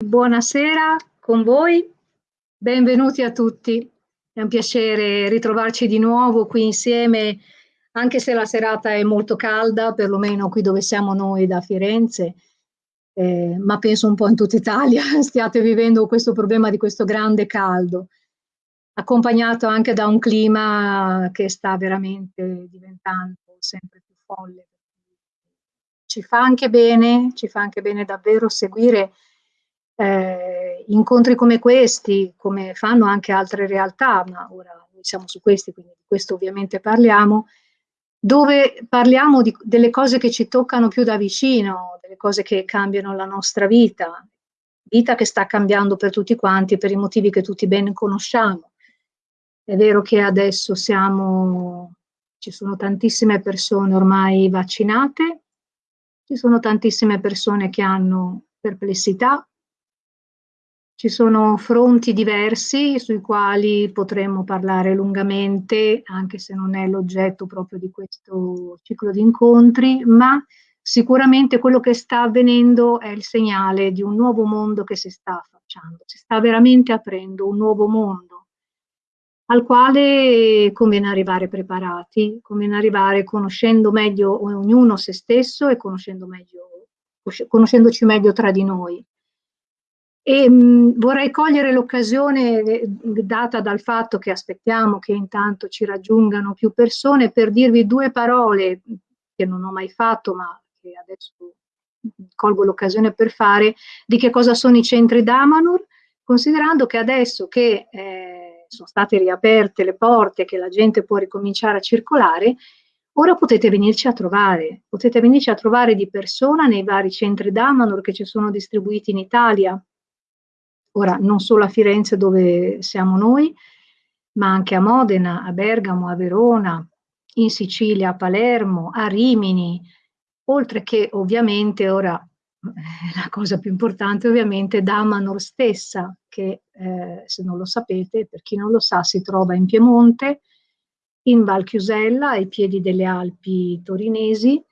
Buonasera con voi, benvenuti a tutti. È un piacere ritrovarci di nuovo qui insieme, anche se la serata è molto calda, perlomeno qui dove siamo noi da Firenze, eh, ma penso un po' in tutta Italia. Stiate vivendo questo problema di questo grande caldo, accompagnato anche da un clima che sta veramente diventando sempre più folle. Ci fa anche bene, ci fa anche bene davvero seguire eh, incontri come questi, come fanno anche altre realtà, ma ora noi siamo su questi, quindi di questo ovviamente parliamo, dove parliamo di, delle cose che ci toccano più da vicino, delle cose che cambiano la nostra vita, vita che sta cambiando per tutti quanti per i motivi che tutti ben conosciamo. È vero che adesso siamo, ci sono tantissime persone ormai vaccinate, ci sono tantissime persone che hanno perplessità, ci sono fronti diversi sui quali potremmo parlare lungamente, anche se non è l'oggetto proprio di questo ciclo di incontri, ma sicuramente quello che sta avvenendo è il segnale di un nuovo mondo che si sta affacciando, si sta veramente aprendo un nuovo mondo al quale conviene arrivare preparati, conviene arrivare conoscendo meglio ognuno se stesso e conoscendo meglio, conoscendoci meglio tra di noi. E mh, vorrei cogliere l'occasione eh, data dal fatto che aspettiamo che intanto ci raggiungano più persone per dirvi due parole che non ho mai fatto ma che adesso colgo l'occasione per fare di che cosa sono i centri Damanur, considerando che adesso che eh, sono state riaperte le porte, che la gente può ricominciare a circolare, ora potete venirci a trovare, potete venirci a trovare di persona nei vari centri d'Amanor che ci sono distribuiti in Italia, ora non solo a Firenze dove siamo noi, ma anche a Modena, a Bergamo, a Verona, in Sicilia, a Palermo, a Rimini, oltre che ovviamente ora la cosa più importante ovviamente Damanor stessa, che eh, se non lo sapete, per chi non lo sa, si trova in Piemonte, in Val Chiusella, ai piedi delle Alpi torinesi,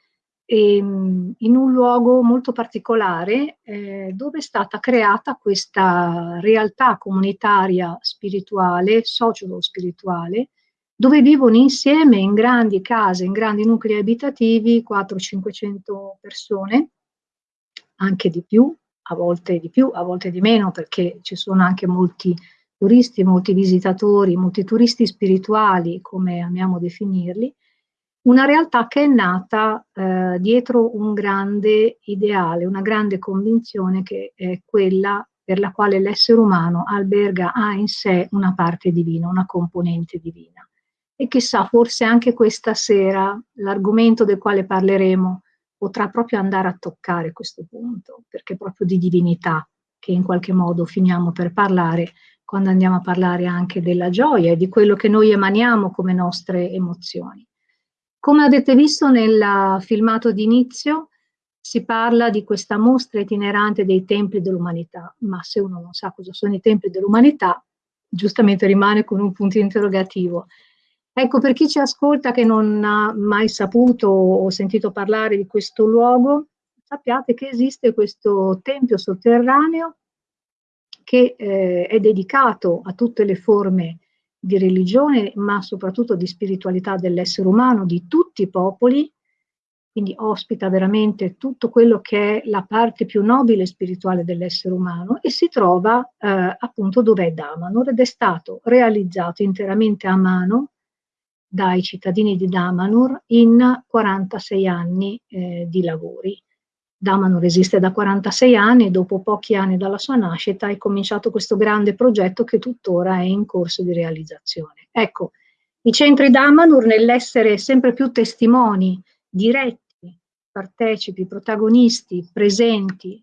ehm, in un luogo molto particolare eh, dove è stata creata questa realtà comunitaria spirituale, socio-spirituale, dove vivono insieme in grandi case, in grandi nuclei abitativi 400-500 persone, anche di più, a volte di più, a volte di meno, perché ci sono anche molti turisti, molti visitatori, molti turisti spirituali, come amiamo definirli, una realtà che è nata eh, dietro un grande ideale, una grande convinzione che è quella per la quale l'essere umano alberga ha in sé una parte divina, una componente divina. E chissà, forse anche questa sera l'argomento del quale parleremo potrà proprio andare a toccare questo punto, perché è proprio di divinità che in qualche modo finiamo per parlare quando andiamo a parlare anche della gioia e di quello che noi emaniamo come nostre emozioni. Come avete visto nel filmato d'inizio, si parla di questa mostra itinerante dei templi dell'umanità, ma se uno non sa cosa sono i templi dell'umanità, giustamente rimane con un punto interrogativo. Ecco, per chi ci ascolta che non ha mai saputo o sentito parlare di questo luogo, sappiate che esiste questo tempio sotterraneo che eh, è dedicato a tutte le forme di religione, ma soprattutto di spiritualità dell'essere umano, di tutti i popoli, quindi ospita veramente tutto quello che è la parte più nobile e spirituale dell'essere umano e si trova eh, appunto dove è Damanur ed è stato realizzato interamente a mano dai cittadini di Damanur in 46 anni eh, di lavori. Damanur esiste da 46 anni e dopo pochi anni dalla sua nascita è cominciato questo grande progetto che tuttora è in corso di realizzazione. Ecco, i centri Damanur nell'essere sempre più testimoni diretti, partecipi, protagonisti, presenti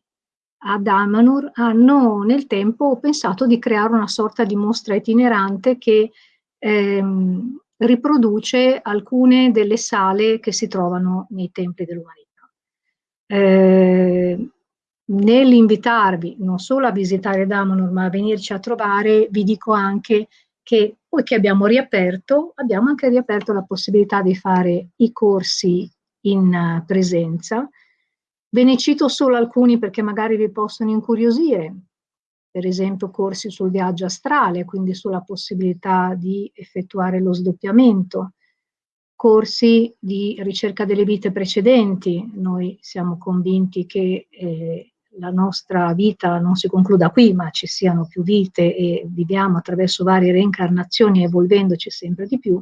a Damanur hanno nel tempo pensato di creare una sorta di mostra itinerante che ehm, riproduce alcune delle sale che si trovano nei templi dell'umanità. Eh, nell'invitarvi non solo a visitare Damonor ma a venirci a trovare, vi dico anche che poi che abbiamo riaperto, abbiamo anche riaperto la possibilità di fare i corsi in presenza. Ve ne cito solo alcuni perché magari vi possono incuriosire. per esempio corsi sul viaggio astrale, quindi sulla possibilità di effettuare lo sdoppiamento, corsi di ricerca delle vite precedenti. Noi siamo convinti che eh, la nostra vita non si concluda qui, ma ci siano più vite e viviamo attraverso varie reincarnazioni evolvendoci sempre di più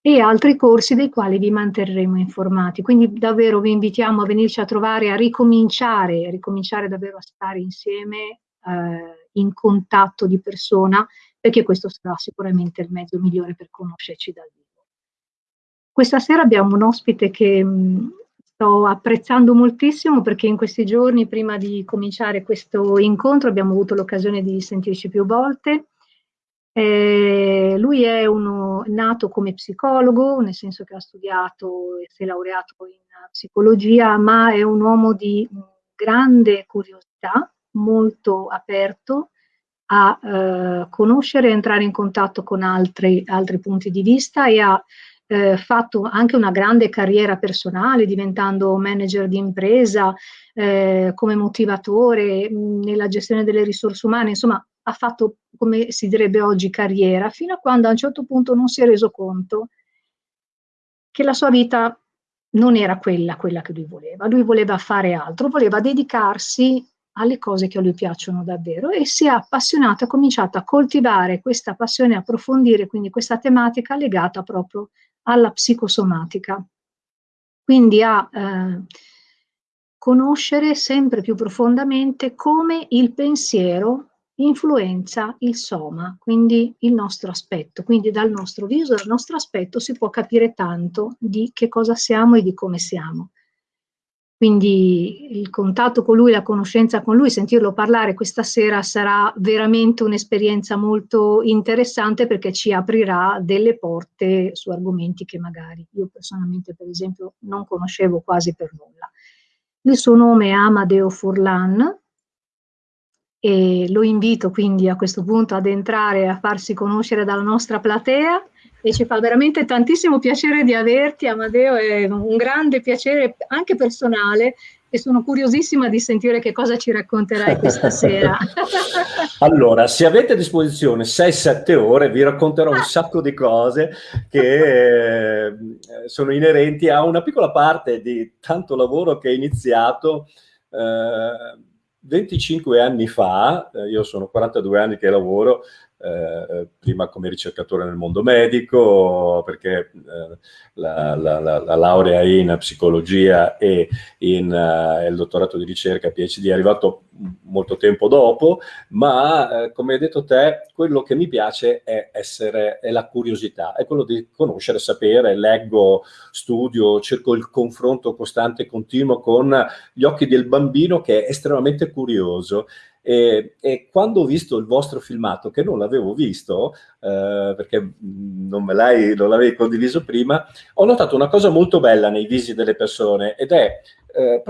e altri corsi dei quali vi manterremo informati. Quindi davvero vi invitiamo a venirci a trovare, a ricominciare, a ricominciare davvero a stare insieme eh, in contatto di persona, perché questo sarà sicuramente il mezzo migliore per conoscerci dal vivo. Questa sera abbiamo un ospite che mh, sto apprezzando moltissimo perché in questi giorni, prima di cominciare questo incontro, abbiamo avuto l'occasione di sentirci più volte. Eh, lui è uno nato come psicologo, nel senso che ha studiato e si è laureato in psicologia, ma è un uomo di grande curiosità, molto aperto a eh, conoscere e entrare in contatto con altri, altri punti di vista e a eh, fatto anche una grande carriera personale, diventando manager di impresa, eh, come motivatore mh, nella gestione delle risorse umane, insomma ha fatto, come si direbbe oggi, carriera, fino a quando a un certo punto non si è reso conto che la sua vita non era quella, quella che lui voleva. Lui voleva fare altro, voleva dedicarsi alle cose che a lui piacciono davvero e si è appassionato, ha cominciato a coltivare questa passione, approfondire quindi questa tematica legata proprio alla psicosomatica. Quindi a eh, conoscere sempre più profondamente come il pensiero influenza il soma, quindi il nostro aspetto. Quindi dal nostro viso, dal nostro aspetto si può capire tanto di che cosa siamo e di come siamo. Quindi il contatto con lui, la conoscenza con lui, sentirlo parlare questa sera sarà veramente un'esperienza molto interessante perché ci aprirà delle porte su argomenti che magari io personalmente per esempio non conoscevo quasi per nulla. Il suo nome è Amadeo Furlan e lo invito quindi a questo punto ad entrare a farsi conoscere dalla nostra platea e ci fa veramente tantissimo piacere di averti, Amadeo, è un grande piacere anche personale e sono curiosissima di sentire che cosa ci racconterai questa sera. allora, se avete a disposizione 6-7 ore, vi racconterò un sacco di cose che eh, sono inerenti a una piccola parte di tanto lavoro che è iniziato eh, 25 anni fa, eh, io sono 42 anni che lavoro, eh, prima come ricercatore nel mondo medico, perché eh, la, la, la, la, laurea in psicologia e in, uh, il dottorato di ricerca PhD è arrivato molto tempo dopo, ma eh, come hai detto te, quello che mi piace è, essere, è la curiosità, è quello di conoscere, sapere, leggo, studio, cerco il confronto costante e continuo con gli occhi del bambino che è estremamente curioso e, e, quando ho visto il vostro filmato, che non l'avevo visto, eh, perché non me l'avevi condiviso prima, ho notato una cosa molto bella nei visi delle persone ed è eh,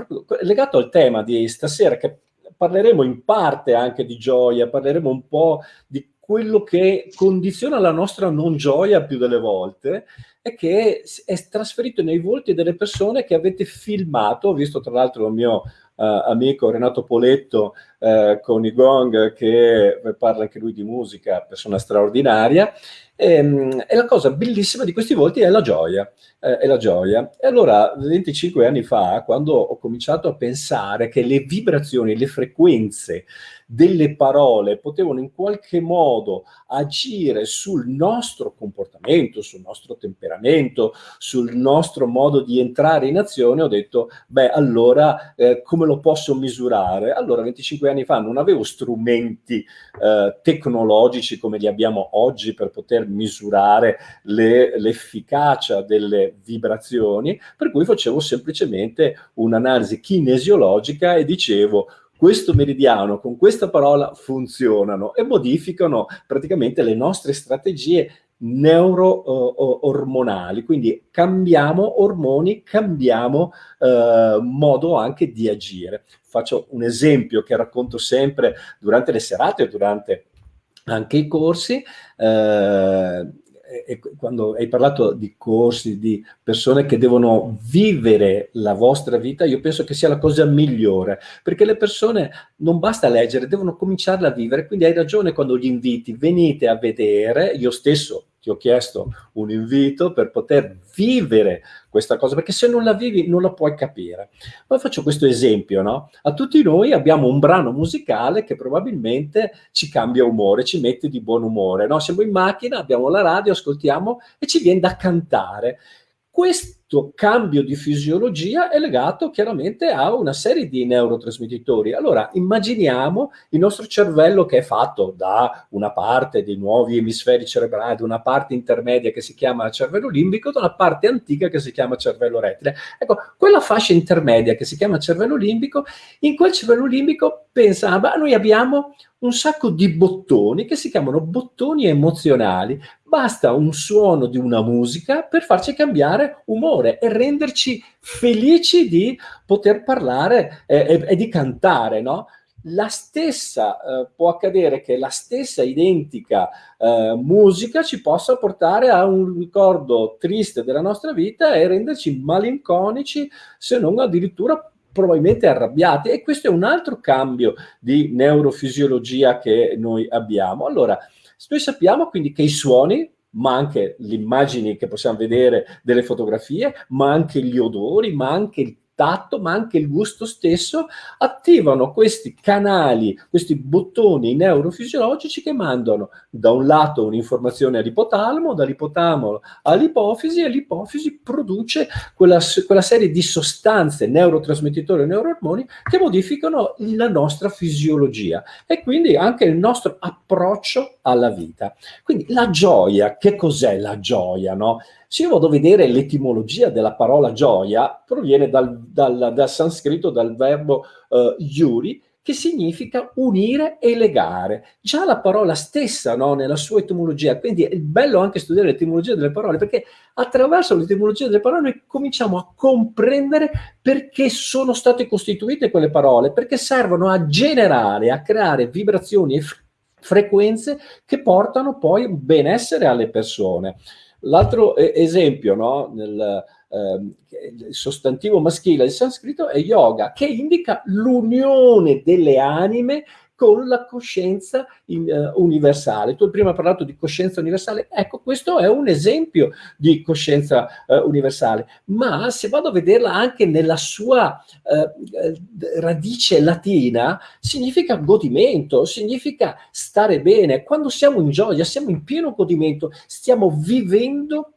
legato al tema di stasera, che parleremo in parte anche di gioia, parleremo un po' di quello che condiziona la nostra non gioia più delle volte è che è trasferito nei volti delle persone che avete filmato, ho visto tra l'altro il mio amico Renato Poletto uh, con i Gong che parla anche lui di musica, persona straordinaria, e, ehm, e, la cosa bellissima di questi volti è la gioia, eh, è la gioia. E allora, 25 anni fa, quando ho cominciato a pensare che le vibrazioni, le frequenze delle parole potevano in qualche modo agire sul nostro comportamento, sul nostro temperamento, sul nostro modo di entrare in azione, ho detto, beh, allora eh, come lo posso misurare? Allora, 25 anni fa non avevo strumenti eh, tecnologici come li abbiamo oggi per poter misurare l'efficacia delle vibrazioni, per cui facevo semplicemente un'analisi kinesiologica e dicevo questo meridiano con questa parola funzionano e modificano praticamente le nostre strategie neuro-ormonali, uh, quindi cambiamo ormoni, cambiamo uh, modo anche di agire. Faccio un esempio che racconto sempre durante le serate, durante anche i corsi, uh, eh, quando hai parlato di corsi, di persone che devono vivere la vostra vita, io penso che sia la cosa migliore, perché le persone non basta leggere, devono cominciarla a vivere, quindi hai ragione quando gli inviti, venite a vedere, io stesso ti ho chiesto un invito per poter vivere questa cosa, perché se non la vivi non la puoi capire. Poi faccio questo esempio, no? A tutti noi abbiamo un brano musicale che probabilmente ci cambia umore, ci mette di buon umore, no? Siamo in macchina, abbiamo la radio, ascoltiamo e ci viene da cantare. Questo cambio di fisiologia è legato chiaramente a una serie di neurotrasmettitori. Allora, immaginiamo il nostro cervello che è fatto da una parte dei nuovi emisferi cerebrali, una parte intermedia che si chiama cervello limbico, da una parte antica che si chiama cervello rettile. Ecco, quella fascia intermedia che si chiama cervello limbico, in quel cervello limbico pensa, ah, noi abbiamo un sacco di bottoni che si chiamano bottoni emozionali. Basta un suono di una musica per farci cambiare umore e renderci felici di poter parlare eh, e, e, di cantare, no? La stessa, eh, può accadere che la stessa identica eh, musica ci possa portare a un ricordo triste della nostra vita e renderci malinconici, se non addirittura probabilmente arrabbiati e questo è un altro cambio di neurofisiologia che noi abbiamo. Allora, noi sappiamo quindi che i suoni ma anche le immagini che possiamo vedere delle fotografie, ma anche gli odori, ma anche il tatto, ma anche il gusto stesso, attivano questi canali, questi bottoni neurofisiologici che mandano da un lato un'informazione all'ipotalamo, dall'ipotalamo all'ipofisi e l'ipofisi produce quella, quella, serie di sostanze neurotrasmettitori e neuroormoni che modificano la nostra fisiologia e quindi anche il nostro approccio alla vita. Quindi la gioia, che cos'è la gioia? No? Se io vado a vedere l'etimologia della parola gioia, proviene dal, dal, dal sanscrito, dal verbo uh, yuri, che significa unire e legare. Già la parola stessa, no, nella sua etimologia, quindi è bello anche studiare l'etimologia delle parole, perché attraverso l'etimologia delle parole noi cominciamo a comprendere perché sono state costituite quelle parole, perché servono a generare, a creare vibrazioni e frequenze che portano poi benessere alle persone. L'altro esempio, no, nel, eh, sostantivo maschile del sanscrito è yoga, che indica l'unione delle anime con la coscienza in, uh, universale. Tu prima hai parlato di coscienza universale, ecco questo è un esempio di coscienza uh, universale, ma se vado a vederla anche nella sua uh, radice latina, significa godimento, significa stare bene. Quando siamo in gioia, siamo in pieno godimento, stiamo vivendo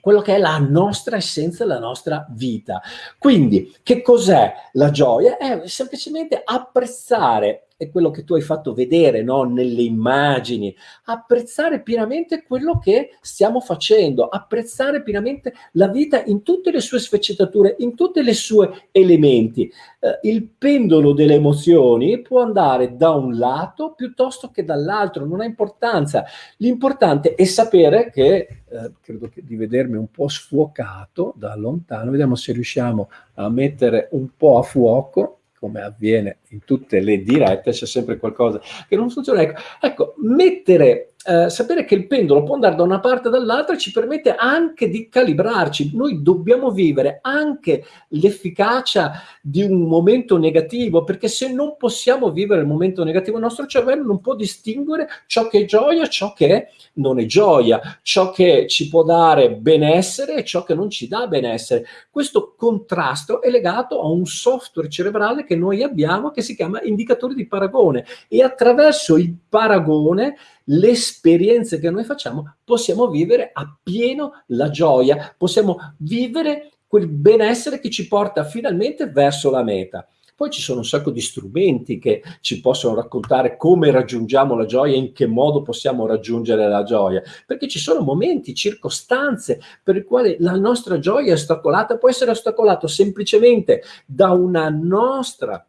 quello che è la nostra essenza, la nostra vita. Quindi, che cos'è la gioia? È semplicemente apprezzare è quello che tu hai fatto vedere no? nelle immagini, apprezzare pienamente quello che stiamo facendo, apprezzare pienamente la vita in tutte le sue sfaccettature, in tutti i suoi elementi. Eh, il pendolo delle emozioni può andare da un lato piuttosto che dall'altro, non ha importanza. L'importante è sapere che, eh, credo che di vedermi un po' sfuocato da lontano, vediamo se riusciamo a mettere un po' a fuoco, come avviene in tutte le dirette, c'è sempre qualcosa che non funziona. Ecco, ecco mettere eh, sapere che il pendolo può andare da una parte o dall'altra ci permette anche di calibrarci. Noi dobbiamo vivere anche l'efficacia di un momento negativo, perché se non possiamo vivere il momento negativo, il nostro cervello non può distinguere ciò che è gioia, ciò che non è gioia, ciò che ci può dare benessere e ciò che non ci dà benessere. Questo contrasto è legato a un software cerebrale che noi abbiamo che si chiama indicatore di paragone e attraverso il paragone le esperienze che noi facciamo possiamo vivere appieno la gioia, possiamo vivere quel benessere che ci porta finalmente verso la meta. Poi ci sono un sacco di strumenti che ci possono raccontare come raggiungiamo la gioia, in che modo possiamo raggiungere la gioia, perché ci sono momenti, circostanze per i quali la nostra gioia è ostacolata, può essere ostacolata semplicemente da una nostra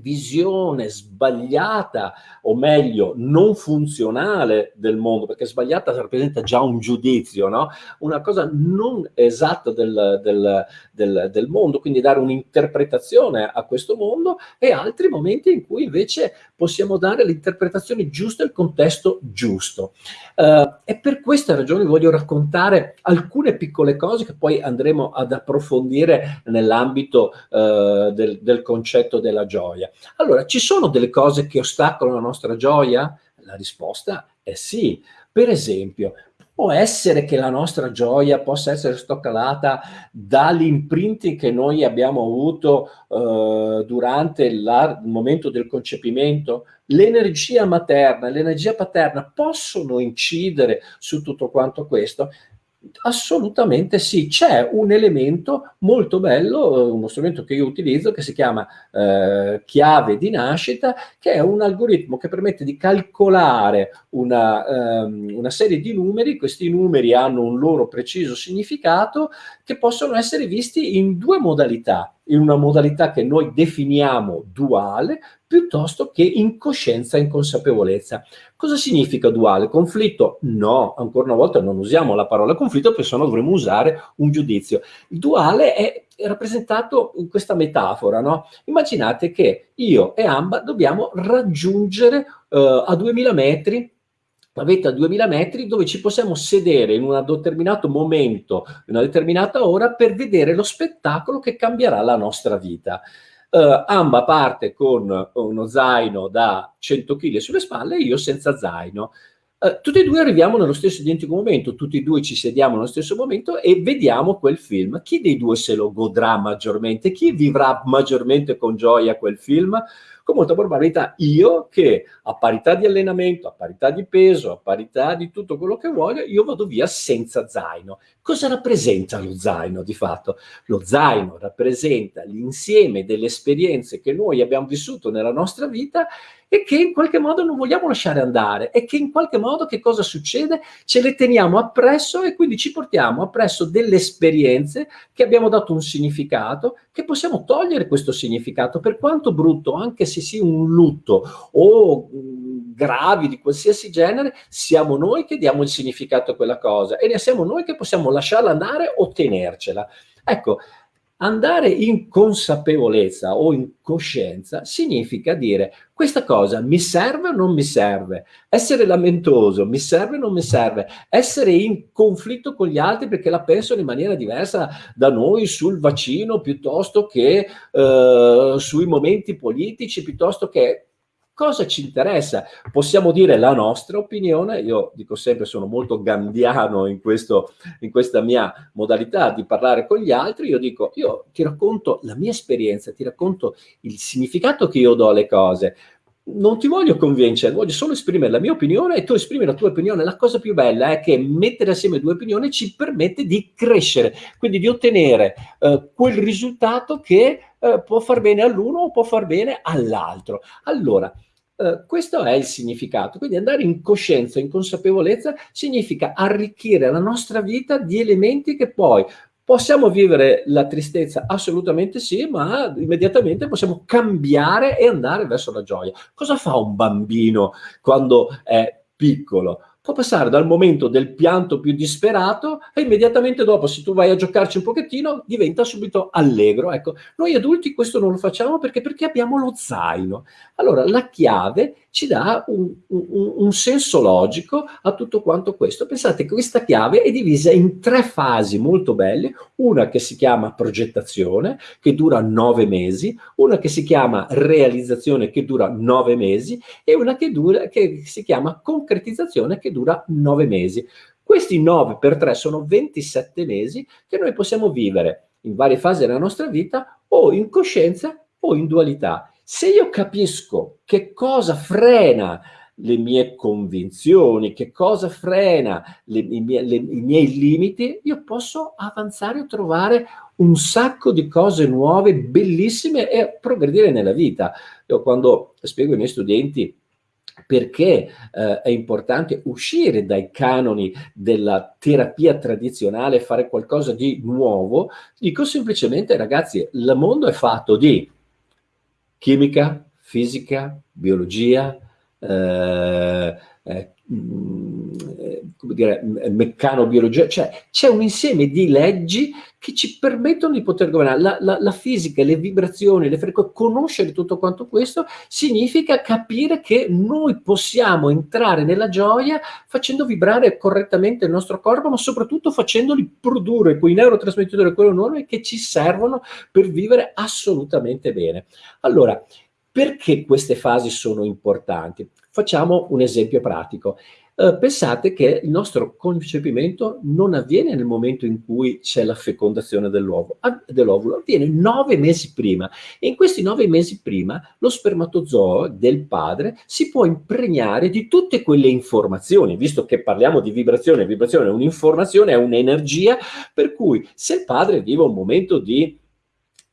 visione sbagliata, o meglio, non funzionale del mondo, perché sbagliata rappresenta già un giudizio, no? una cosa non esatta del, del, del, del mondo, quindi dare un'interpretazione a questo mondo, e altri momenti in cui invece possiamo dare l'interpretazione giusta e il contesto giusto. Uh, e per questa ragione voglio raccontare alcune piccole cose che poi andremo ad approfondire nell'ambito uh, del, del concetto della gioia. Allora, ci sono delle cose che ostacolano la nostra gioia? La risposta è sì. Per esempio, può essere che la nostra gioia possa essere stoccolata dall'imprinting che noi abbiamo avuto eh, durante il momento del concepimento? L'energia materna, l'energia paterna possono incidere su tutto quanto questo? Assolutamente sì, c'è un elemento molto bello, uno strumento che io utilizzo che si chiama eh, chiave di nascita, che è un algoritmo che permette di calcolare una, um, una serie di numeri, questi numeri hanno un loro preciso significato che possono essere visti in due modalità, in una modalità che noi definiamo duale, piuttosto che in coscienza e in consapevolezza. Cosa significa duale? Conflitto? No, ancora una volta non usiamo la parola conflitto, perché sennò dovremmo usare un giudizio. Il duale è rappresentato in questa metafora, no? Immaginate che io e Amba dobbiamo raggiungere uh, a 2000 metri la vetta a 2000 metri dove ci possiamo sedere in un determinato momento, in una determinata ora per vedere lo spettacolo che cambierà la nostra vita. Uh, Amba parte con uno zaino da 100 kg sulle spalle e io senza zaino. Uh, tutti e due arriviamo nello stesso identico momento, tutti e due ci sediamo nello stesso momento e vediamo quel film. Chi dei due se lo godrà maggiormente? Chi vivrà maggiormente con gioia quel film? Con molta probabilità io che a parità di allenamento, a parità di peso, a parità di tutto quello che voglio, io vado via senza zaino. Cosa rappresenta lo zaino di fatto? Lo zaino rappresenta l'insieme delle esperienze che noi abbiamo vissuto nella nostra vita e che in qualche modo non vogliamo lasciare andare e che in qualche modo che cosa succede? Ce le teniamo appresso e quindi ci portiamo appresso delle esperienze che abbiamo dato un significato, che possiamo togliere questo significato, per quanto brutto, anche se sia un lutto o gravi di qualsiasi genere, siamo noi che diamo il significato a quella cosa e ne siamo noi che possiamo lasciarla andare o tenercela. Ecco, Andare in consapevolezza o in coscienza significa dire questa cosa mi serve o non mi serve? Essere lamentoso mi serve o non mi serve? Essere in conflitto con gli altri perché la pensano in maniera diversa da noi sul vaccino piuttosto che eh, sui momenti politici, piuttosto che Cosa ci interessa? Possiamo dire la nostra opinione, io dico sempre sono molto gandiano in, questo, in questa mia modalità di parlare con gli altri, io dico io ti racconto la mia esperienza, ti racconto il significato che io do alle cose, non ti voglio convincere, voglio solo esprimere la mia opinione e tu esprimi la tua opinione. La cosa più bella è che mettere assieme due opinioni ci permette di crescere, quindi di ottenere eh, quel risultato che eh, può far bene all'uno o può far bene all'altro. Allora, Uh, questo è il significato, quindi andare in coscienza, in consapevolezza, significa arricchire la nostra vita di elementi che poi possiamo vivere la tristezza, assolutamente sì, ma immediatamente possiamo cambiare e andare verso la gioia. Cosa fa un bambino quando è piccolo? Può passare dal momento del pianto più disperato e immediatamente dopo, se tu vai a giocarci un pochettino, diventa subito allegro. Ecco, noi adulti questo non lo facciamo perché, perché abbiamo lo zaino. Allora, la chiave ci dà un, un, un, senso logico a tutto quanto questo. Pensate che questa chiave è divisa in tre fasi molto belle, una che si chiama progettazione, che dura nove mesi, una che si chiama realizzazione, che dura nove mesi, e una che, dura, che si chiama concretizzazione, che dura nove mesi. Questi 9 per 3 sono 27 mesi che noi possiamo vivere in varie fasi della nostra vita o in coscienza o in dualità. Se io capisco che cosa frena le mie convinzioni, che cosa frena le, i, miei, le, i, miei, limiti, io posso avanzare e trovare un sacco di cose nuove, bellissime e progredire nella vita. Io quando spiego ai miei studenti perché eh, è importante uscire dai canoni della terapia tradizionale e fare qualcosa di nuovo, dico semplicemente ragazzi, il mondo è fatto di chimica, fisica, biologia, eh, eh, come dire, meccanobiologia, cioè c'è un insieme di leggi che ci permettono di poter governare. La, la, la fisica, le vibrazioni, le frequenze, conoscere tutto quanto questo significa capire che noi possiamo entrare nella gioia facendo vibrare correttamente il nostro corpo, ma soprattutto facendoli produrre quei neurotrasmettitori, quelle norme che ci servono per vivere assolutamente bene. Allora, perché queste fasi sono importanti? Facciamo un esempio pratico. Uh, pensate che il nostro concepimento non avviene nel momento in cui c'è la fecondazione dell'ovulo, dell avviene nove mesi prima e in questi nove mesi prima lo spermatozoo del padre si può impregnare di tutte quelle informazioni, visto che parliamo di vibrazione, vibrazione è un'informazione, è un'energia, per cui se il padre vive un momento di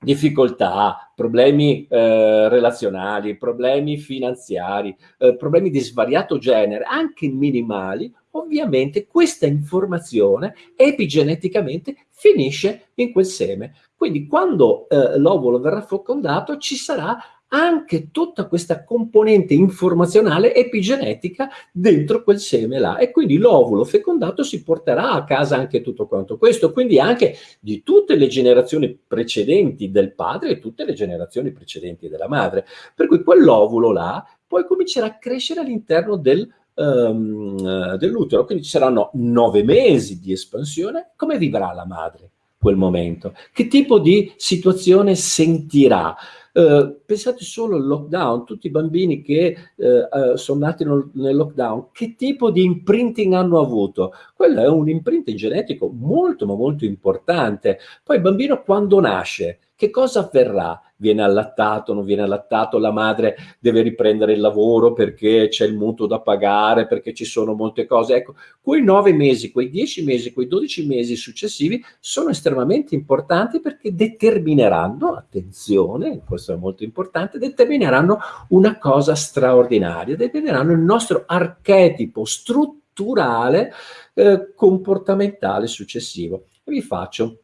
difficoltà, problemi eh, relazionali, problemi finanziari, eh, problemi di svariato genere, anche minimali, ovviamente questa informazione epigeneticamente finisce in quel seme. Quindi quando eh, l'ovulo verrà fecondato ci sarà anche tutta questa componente informazionale epigenetica dentro quel seme là e quindi l'ovulo fecondato si porterà a casa anche tutto quanto questo, quindi anche di tutte le generazioni precedenti del padre e tutte le generazioni precedenti della madre. Per cui quell'ovulo là poi comincerà a crescere all'interno del, um, dell'utero, quindi ci saranno nove mesi di espansione. Come vivrà la madre quel momento? Che tipo di situazione sentirà? Eh, pensate solo al lockdown, tutti i bambini che eh, eh sono nati nel, nel, lockdown, che tipo di imprinting hanno avuto? Quello è un imprinting genetico molto ma molto importante. Poi il bambino quando nasce, che cosa avverrà? Viene allattato, non viene allattato, la madre deve riprendere il lavoro perché c'è il mutuo da pagare, perché ci sono molte cose. Ecco, quei nove mesi, quei dieci mesi, quei dodici mesi successivi sono estremamente importanti perché determineranno, attenzione, questo è molto importante, determineranno una cosa straordinaria, determineranno il nostro archetipo strutturale eh, comportamentale successivo. Vi faccio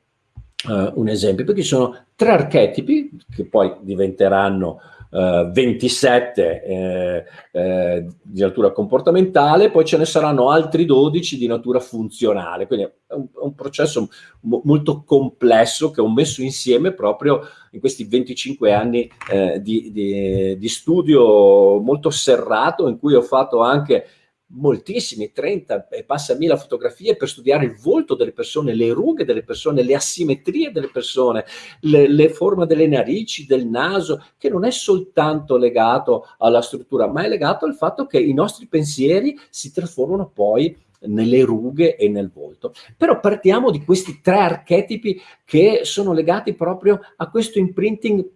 uh, un esempio, perché ci sono tre archetipi che poi diventeranno uh, 27 eh, eh, di natura comportamentale, poi ce ne saranno altri 12 di natura funzionale, quindi è un, un processo molto complesso che ho messo insieme proprio in questi 25 anni eh, di, di, di studio molto serrato in cui ho fatto anche moltissimi, 30 e passa mila fotografie per studiare il volto delle persone, le rughe delle persone, le asimmetrie delle persone, le, le forme delle narici, del naso, che non è soltanto legato alla struttura, ma è legato al fatto che i nostri pensieri si trasformano poi nelle rughe e nel volto. Però partiamo di questi tre archetipi che sono legati proprio a questo imprinting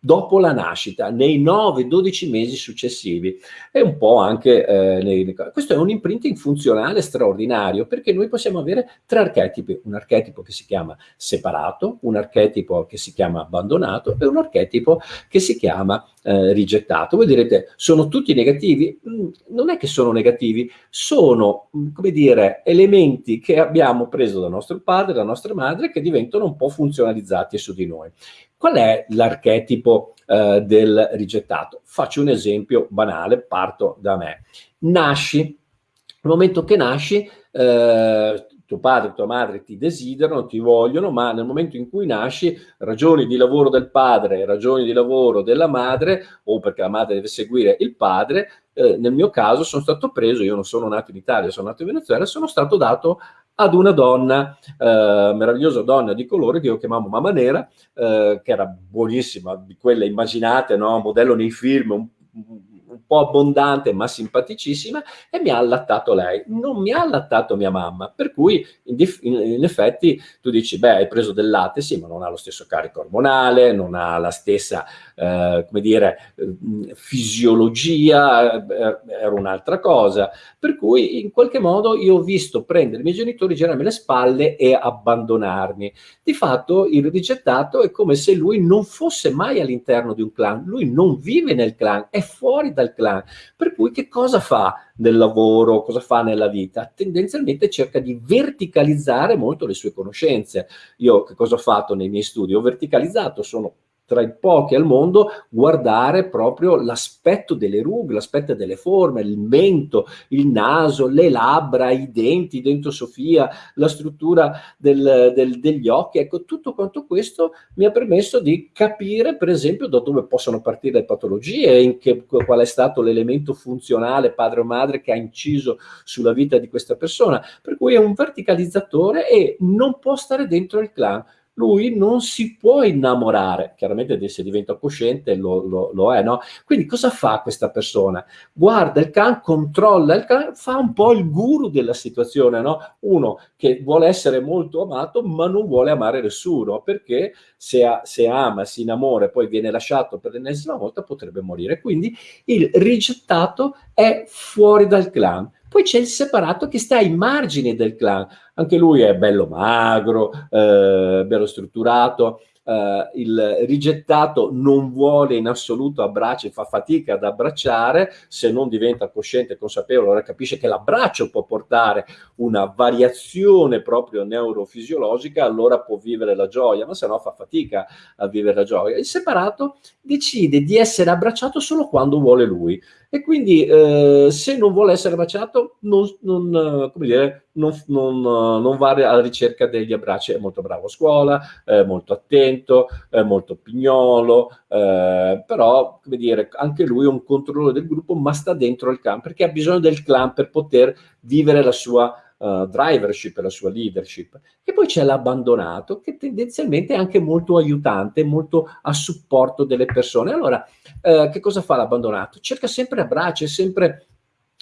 dopo la nascita, nei 9-12 mesi successivi. E un po' anche eh, nei, questo è un imprinting funzionale straordinario perché noi possiamo avere tre archetipi, un archetipo che si chiama separato, un archetipo che si chiama abbandonato e un archetipo che si chiama eh, rigettato. Voi direte, sono tutti negativi? Mm, non è che sono negativi, sono, mm, come dire, elementi che abbiamo preso da nostro padre, da nostra madre, che diventano un po' funzionalizzati su di noi. Qual è l'archetipo eh, del rigettato? Faccio un esempio banale, parto da me. Nasci, nel momento che nasci, eh, tuo padre tua madre ti desiderano, ti vogliono, ma nel momento in cui nasci, ragioni di lavoro del padre, ragioni di lavoro della madre, o perché la madre deve seguire il padre, eh, nel mio caso sono stato preso, io non sono nato in Italia, sono nato in Venezuela, sono stato dato ad una donna, eh, meravigliosa donna di colore che io chiamavo Mamma Nera, eh, che era buonissima, di quelle immaginate, no? modello nei film, un, un po' abbondante ma simpaticissima e mi ha allattato lei, non mi ha allattato mia mamma, per cui in, in, effetti tu dici beh hai preso del latte, sì ma non ha lo stesso carico ormonale, non ha la stessa eh, come dire eh, fisiologia, eh, era un'altra cosa, per cui in qualche modo io ho visto prendere i miei genitori, girarmi le spalle e abbandonarmi. Di fatto il rigettato è come se lui non fosse mai all'interno di un clan, lui non vive nel clan, è fuori dal clan. Per cui che cosa fa nel lavoro, cosa fa nella vita? Tendenzialmente cerca di verticalizzare molto le sue conoscenze. Io che cosa ho fatto nei miei studi? Ho verticalizzato, sono tra i pochi al mondo, guardare proprio l'aspetto delle rughe, l'aspetto delle forme, il mento, il naso, le labbra, i denti dentro Sofia, la struttura del, del, degli occhi, ecco, tutto quanto questo mi ha permesso di capire, per esempio, da dove possono partire le patologie, in che, qual è stato l'elemento funzionale, padre o madre, che ha inciso sulla vita di questa persona, per cui è un verticalizzatore e non può stare dentro il clan lui non si può innamorare, chiaramente se diventa cosciente lo, lo, lo, è, no? Quindi cosa fa questa persona? Guarda il can, controlla il can, fa un po' il guru della situazione, no? Uno che vuole essere molto amato ma non vuole amare nessuno, perché se, ha, se ama, si innamora e poi viene lasciato per l'ennesima volta potrebbe morire. Quindi il rigettato è fuori dal clan. Poi c'è il separato che sta ai margini del clan, anche lui è bello magro, eh, bello strutturato, Uh, il rigettato non vuole in assoluto abbracci, fa fatica ad abbracciare, se non diventa cosciente e consapevole, allora capisce che l'abbraccio può portare una variazione proprio neurofisiologica, allora può vivere la gioia, ma se no fa fatica a vivere la gioia. Il separato decide di essere abbracciato solo quando vuole lui e quindi eh, se non vuole essere abbracciato non, non, dire, non, non, va alla ricerca degli abbracci, è molto bravo a scuola, è molto attento, è molto pignolo, eh, però come dire, anche lui è un controllore del gruppo ma sta dentro il clan perché ha bisogno del clan per poter vivere la sua uh, drivership, la sua leadership. E poi c'è l'abbandonato che tendenzialmente è anche molto aiutante, molto a supporto delle persone. Allora, uh, che cosa fa l'abbandonato? Cerca sempre abbracci, è sempre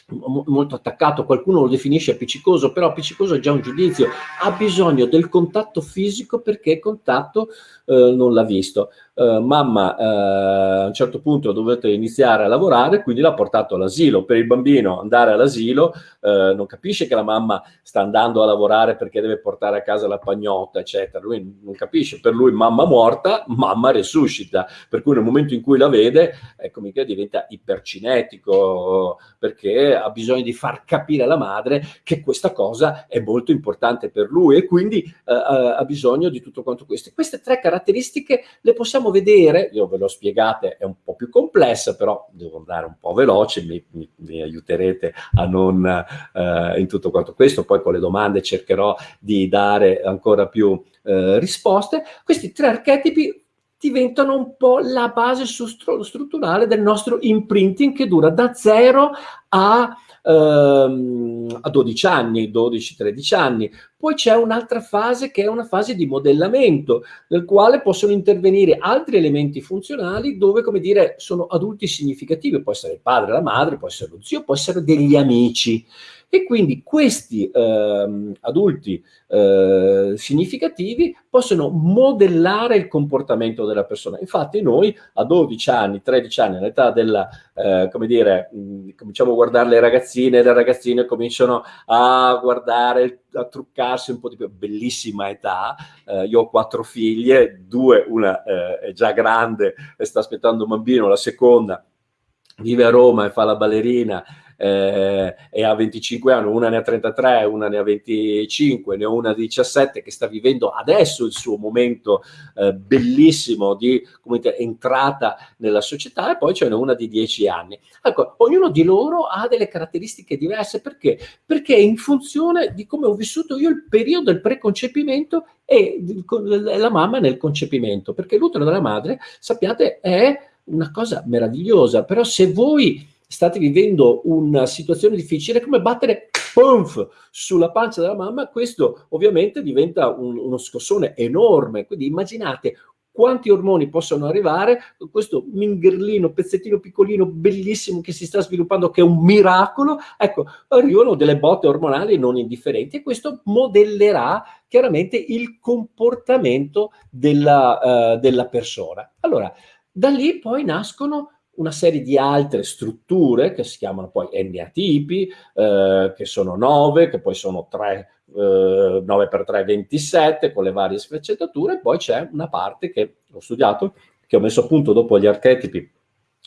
molto attaccato, qualcuno lo definisce appiccicoso, però appiccicoso è già un giudizio, ha bisogno del contatto fisico perché contatto eh, non l'ha visto. Uh, mamma uh, a un certo punto dovete iniziare a lavorare, quindi l'ha portato all'asilo. Per il bambino andare all'asilo uh, non capisce che la mamma sta andando a lavorare perché deve portare a casa la pagnotta, eccetera. Lui non capisce, per lui mamma morta, mamma resuscita. Per cui nel momento in cui la vede, ecco, mica diventa ipercinetico perché ha bisogno di far capire alla madre che questa cosa è molto importante per lui e quindi ha bisogno di tutto quanto questo. Queste tre caratteristiche le possiamo vedere, io ve l'ho spiegate, è un po' più complessa, però devo andare un po' veloce, mi, mi, mi aiuterete a non eh, in tutto quanto questo, poi con le domande cercherò di dare ancora più eh, risposte. Questi tre archetipi diventano un po' la base strutturale del nostro imprinting che dura da 0 a ehm, a 12 anni, 12-13 anni. Poi c'è un'altra fase che è una fase di modellamento, nel quale possono intervenire altri elementi funzionali dove, come dire, sono adulti significativi. Può essere il padre, la madre, può essere lo zio, può essere degli amici. E quindi questi eh, adulti eh, significativi possono modellare il comportamento della persona. Infatti noi a 12 anni, 13 anni, all'età della, eh, come dire, mh, cominciamo a guardare le ragazzine, le ragazzine cominciano a guardare, a truccarsi un po' di più, bellissima età, eh, io ho quattro figlie, due, una eh, è già grande e sta aspettando un bambino, la seconda vive a Roma e fa la ballerina, eh, e ha 25 anni, una ne ha 33, una ne ha 25, ne ho una di 17 che sta vivendo adesso il suo momento eh, bellissimo di dire, entrata nella società e poi c'è una di 10 anni. Ecco, ognuno di loro ha delle caratteristiche diverse perché? Perché in funzione di come ho vissuto io il periodo del preconcepimento e la mamma nel concepimento, perché l'utero della madre, sappiate, è una cosa meravigliosa, però se voi state vivendo una situazione difficile, come battere puff, sulla pancia della mamma, questo ovviamente diventa un, uno scossone enorme. Quindi immaginate quanti ormoni possono arrivare, questo mingerlino, pezzettino piccolino, bellissimo che si sta sviluppando, che è un miracolo, ecco, arrivano delle botte ormonali non indifferenti e questo modellerà chiaramente il comportamento della, uh, della persona. Allora, da lì poi nascono una serie di altre strutture che si chiamano poi N-atipi, eh, che sono 9, che poi sono 3, eh, 9 per 3, 27, con le varie sfaccettature, poi c'è una parte che ho studiato, che ho messo a punto dopo gli archetipi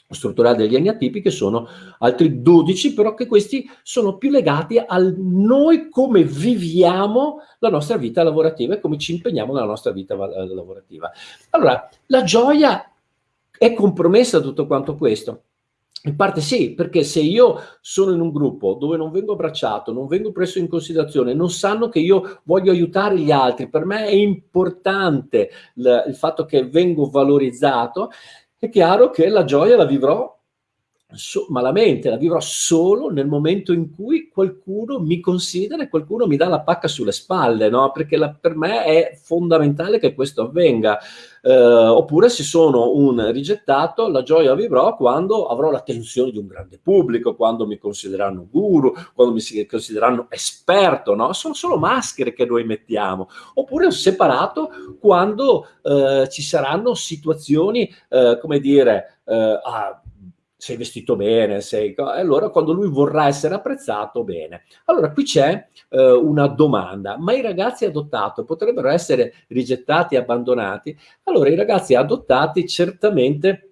strutturali degli N-atipi, che sono altri 12, però che questi sono più legati al noi come viviamo la nostra vita lavorativa e come ci impegniamo nella nostra vita lavorativa. Allora, la gioia È compromessa tutto quanto questo? In parte sì, perché se io sono in un gruppo dove non vengo abbracciato, non vengo preso in considerazione, non sanno che io voglio aiutare gli altri, per me è importante il, fatto che vengo valorizzato, è chiaro che la gioia la vivrò so, malamente, la vivrò solo nel momento in cui qualcuno mi considera e qualcuno mi dà la pacca sulle spalle, no? Perché la, per me è fondamentale che questo avvenga. Eh, oppure se sono un rigettato, la gioia vivrò quando avrò l'attenzione di un grande pubblico, quando mi considereranno guru, quando mi considereranno esperto, no? Sono solo maschere che noi mettiamo. Oppure ho separato quando eh, ci saranno situazioni, eh, come dire, eh, ah, sei vestito bene, sei... allora quando lui vorrà essere apprezzato, bene. Allora qui c'è eh, una domanda, ma i ragazzi adottati potrebbero essere rigettati abbandonati? Allora i ragazzi adottati certamente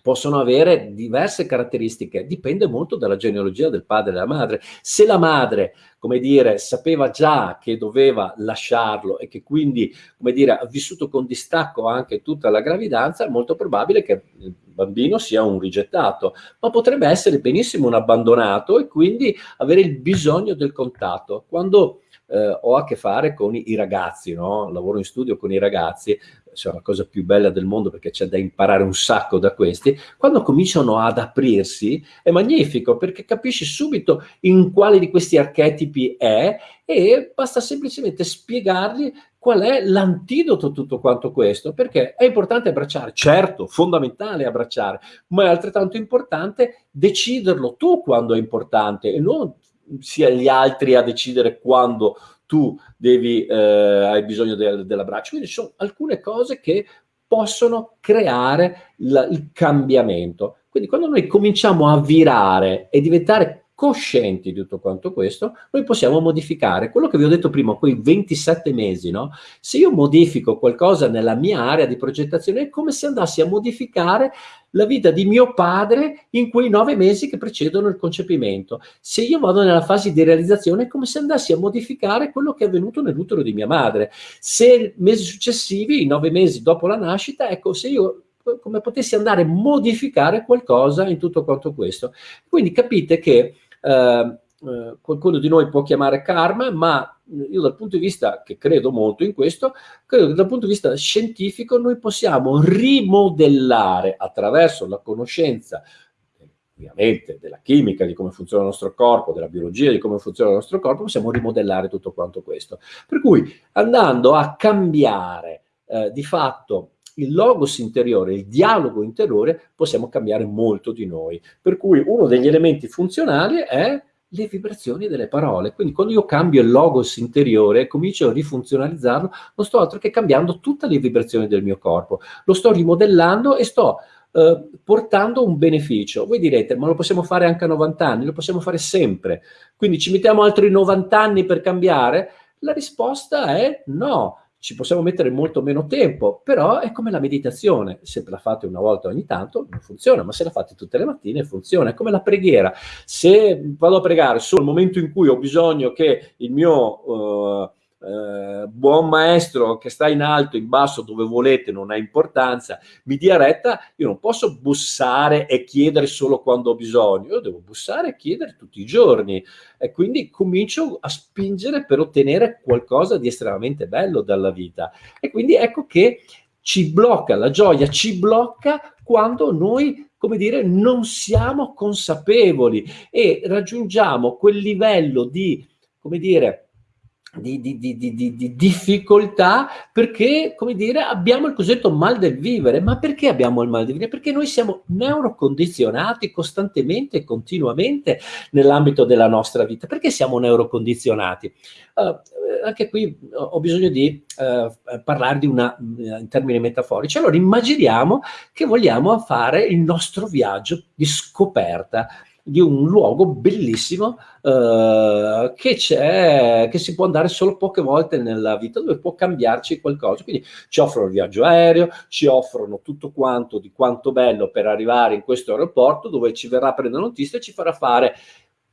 possono avere diverse caratteristiche, dipende molto dalla genealogia del padre e della madre. Se la madre, come dire, sapeva già che doveva lasciarlo e che quindi, come dire, ha vissuto con distacco anche tutta la gravidanza, è molto probabile che il bambino sia un rigettato, ma potrebbe essere benissimo un abbandonato e quindi avere il bisogno del contatto. Quando eh, ho a che fare con i, i ragazzi, no? lavoro in studio con i ragazzi, cioè la cosa più bella del mondo perché c'è da imparare un sacco da questi, quando cominciano ad aprirsi è magnifico perché capisci subito in quale di questi archetipi è e basta semplicemente spiegargli qual è l'antidoto a tutto quanto questo, perché è importante abbracciare, certo, fondamentale abbracciare, ma è altrettanto importante deciderlo tu quando è importante e non sia gli altri a decidere quando tu devi, eh, hai bisogno del, dell'abbraccio. Quindi ci sono alcune cose che possono creare il, il cambiamento. Quindi quando noi cominciamo a virare e diventare coscienti di tutto quanto questo, noi possiamo modificare quello che vi ho detto prima, quei 27 mesi, no? Se io modifico qualcosa nella mia area di progettazione, è come se andassi a modificare la vita di mio padre in quei nove mesi che precedono il concepimento. Se io vado nella fase di realizzazione è come se andassi a modificare quello che è avvenuto nell'utero di mia madre. Se mesi successivi, i nove mesi dopo la nascita, ecco, se io come potessi andare a modificare qualcosa in tutto quanto questo. Quindi capite che eh, eh, qualcuno di noi può chiamare karma, ma io dal punto di vista, che credo molto in questo, credo che dal punto di vista scientifico noi possiamo rimodellare attraverso la conoscenza ovviamente della chimica, di come funziona il nostro corpo, della biologia, di come funziona il nostro corpo, possiamo rimodellare tutto quanto questo. Per cui andando a cambiare eh, di fatto il logos interiore, il dialogo interiore, possiamo cambiare molto di noi. Per cui uno degli elementi funzionali è le vibrazioni delle parole. Quindi quando io cambio il logos interiore e comincio a rifunzionalizzarlo, non sto altro che cambiando tutte le vibrazioni del mio corpo. Lo sto rimodellando e sto eh, portando un beneficio. Voi direte, ma lo possiamo fare anche a 90 anni? Lo possiamo fare sempre. Quindi ci mettiamo altri 90 anni per cambiare? La risposta è no ci possiamo mettere molto meno tempo, però è come la meditazione, se la fate una volta ogni tanto non funziona, ma se la fate tutte le mattine funziona, è come la preghiera. Se vado a pregare solo nel momento in cui ho bisogno che il mio... Uh, eh, buon maestro che sta in alto, in basso, dove volete, non ha importanza, mi dia retta, io non posso bussare e chiedere solo quando ho bisogno, io devo bussare e chiedere tutti i giorni. E quindi comincio a spingere per ottenere qualcosa di estremamente bello dalla vita. E quindi ecco che ci blocca, la gioia ci blocca quando noi come dire, non siamo consapevoli e raggiungiamo quel livello di, come dire, di, di, di, di, difficoltà perché, come dire, abbiamo il cosiddetto mal del vivere. Ma perché abbiamo il mal del vivere? Perché noi siamo neurocondizionati costantemente e continuamente nell'ambito della nostra vita. Perché siamo neurocondizionati? Uh, anche qui ho bisogno di uh, parlare di una, in termini metaforici. Allora immaginiamo che vogliamo fare il nostro viaggio di scoperta di un luogo bellissimo eh, che che si può andare solo poche volte nella vita, dove può cambiarci qualcosa. Quindi ci offrono il viaggio aereo, ci offrono tutto quanto di quanto bello per arrivare in questo aeroporto, dove ci verrà a prendere notizia e ci farà fare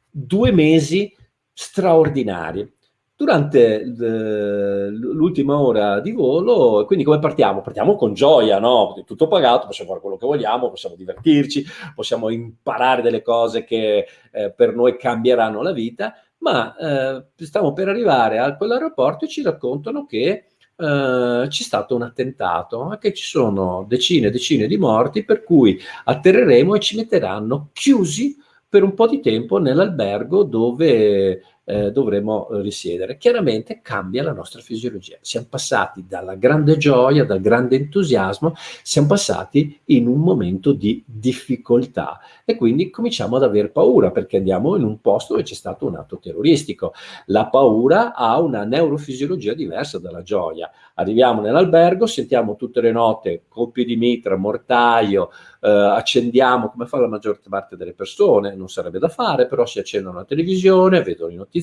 due mesi straordinari. Durante l'ultima ora di volo, quindi come partiamo? Partiamo con gioia, no? Tutto pagato, possiamo fare quello che vogliamo, possiamo divertirci, possiamo imparare delle cose che eh, per noi cambieranno la vita, ma eh, stiamo per arrivare a quell'aeroporto e ci raccontano che eh, c'è stato un attentato, che ci sono decine e decine di morti, per cui atterreremo e ci metteranno chiusi per un po' di tempo nell'albergo dove eh, dovremo risiedere. Chiaramente cambia la nostra fisiologia. Siamo passati dalla grande gioia, dal grande entusiasmo, siamo passati in un momento di difficoltà e quindi cominciamo ad aver paura perché andiamo in un posto dove c'è stato un atto terroristico. La paura ha una neurofisiologia diversa dalla gioia. Arriviamo nell'albergo, sentiamo tutte le note colpi di mitra, mortaio, eh, accendiamo, come fa la maggior parte delle persone, non sarebbe da fare, però si accendono la televisione, vedono i notiziari,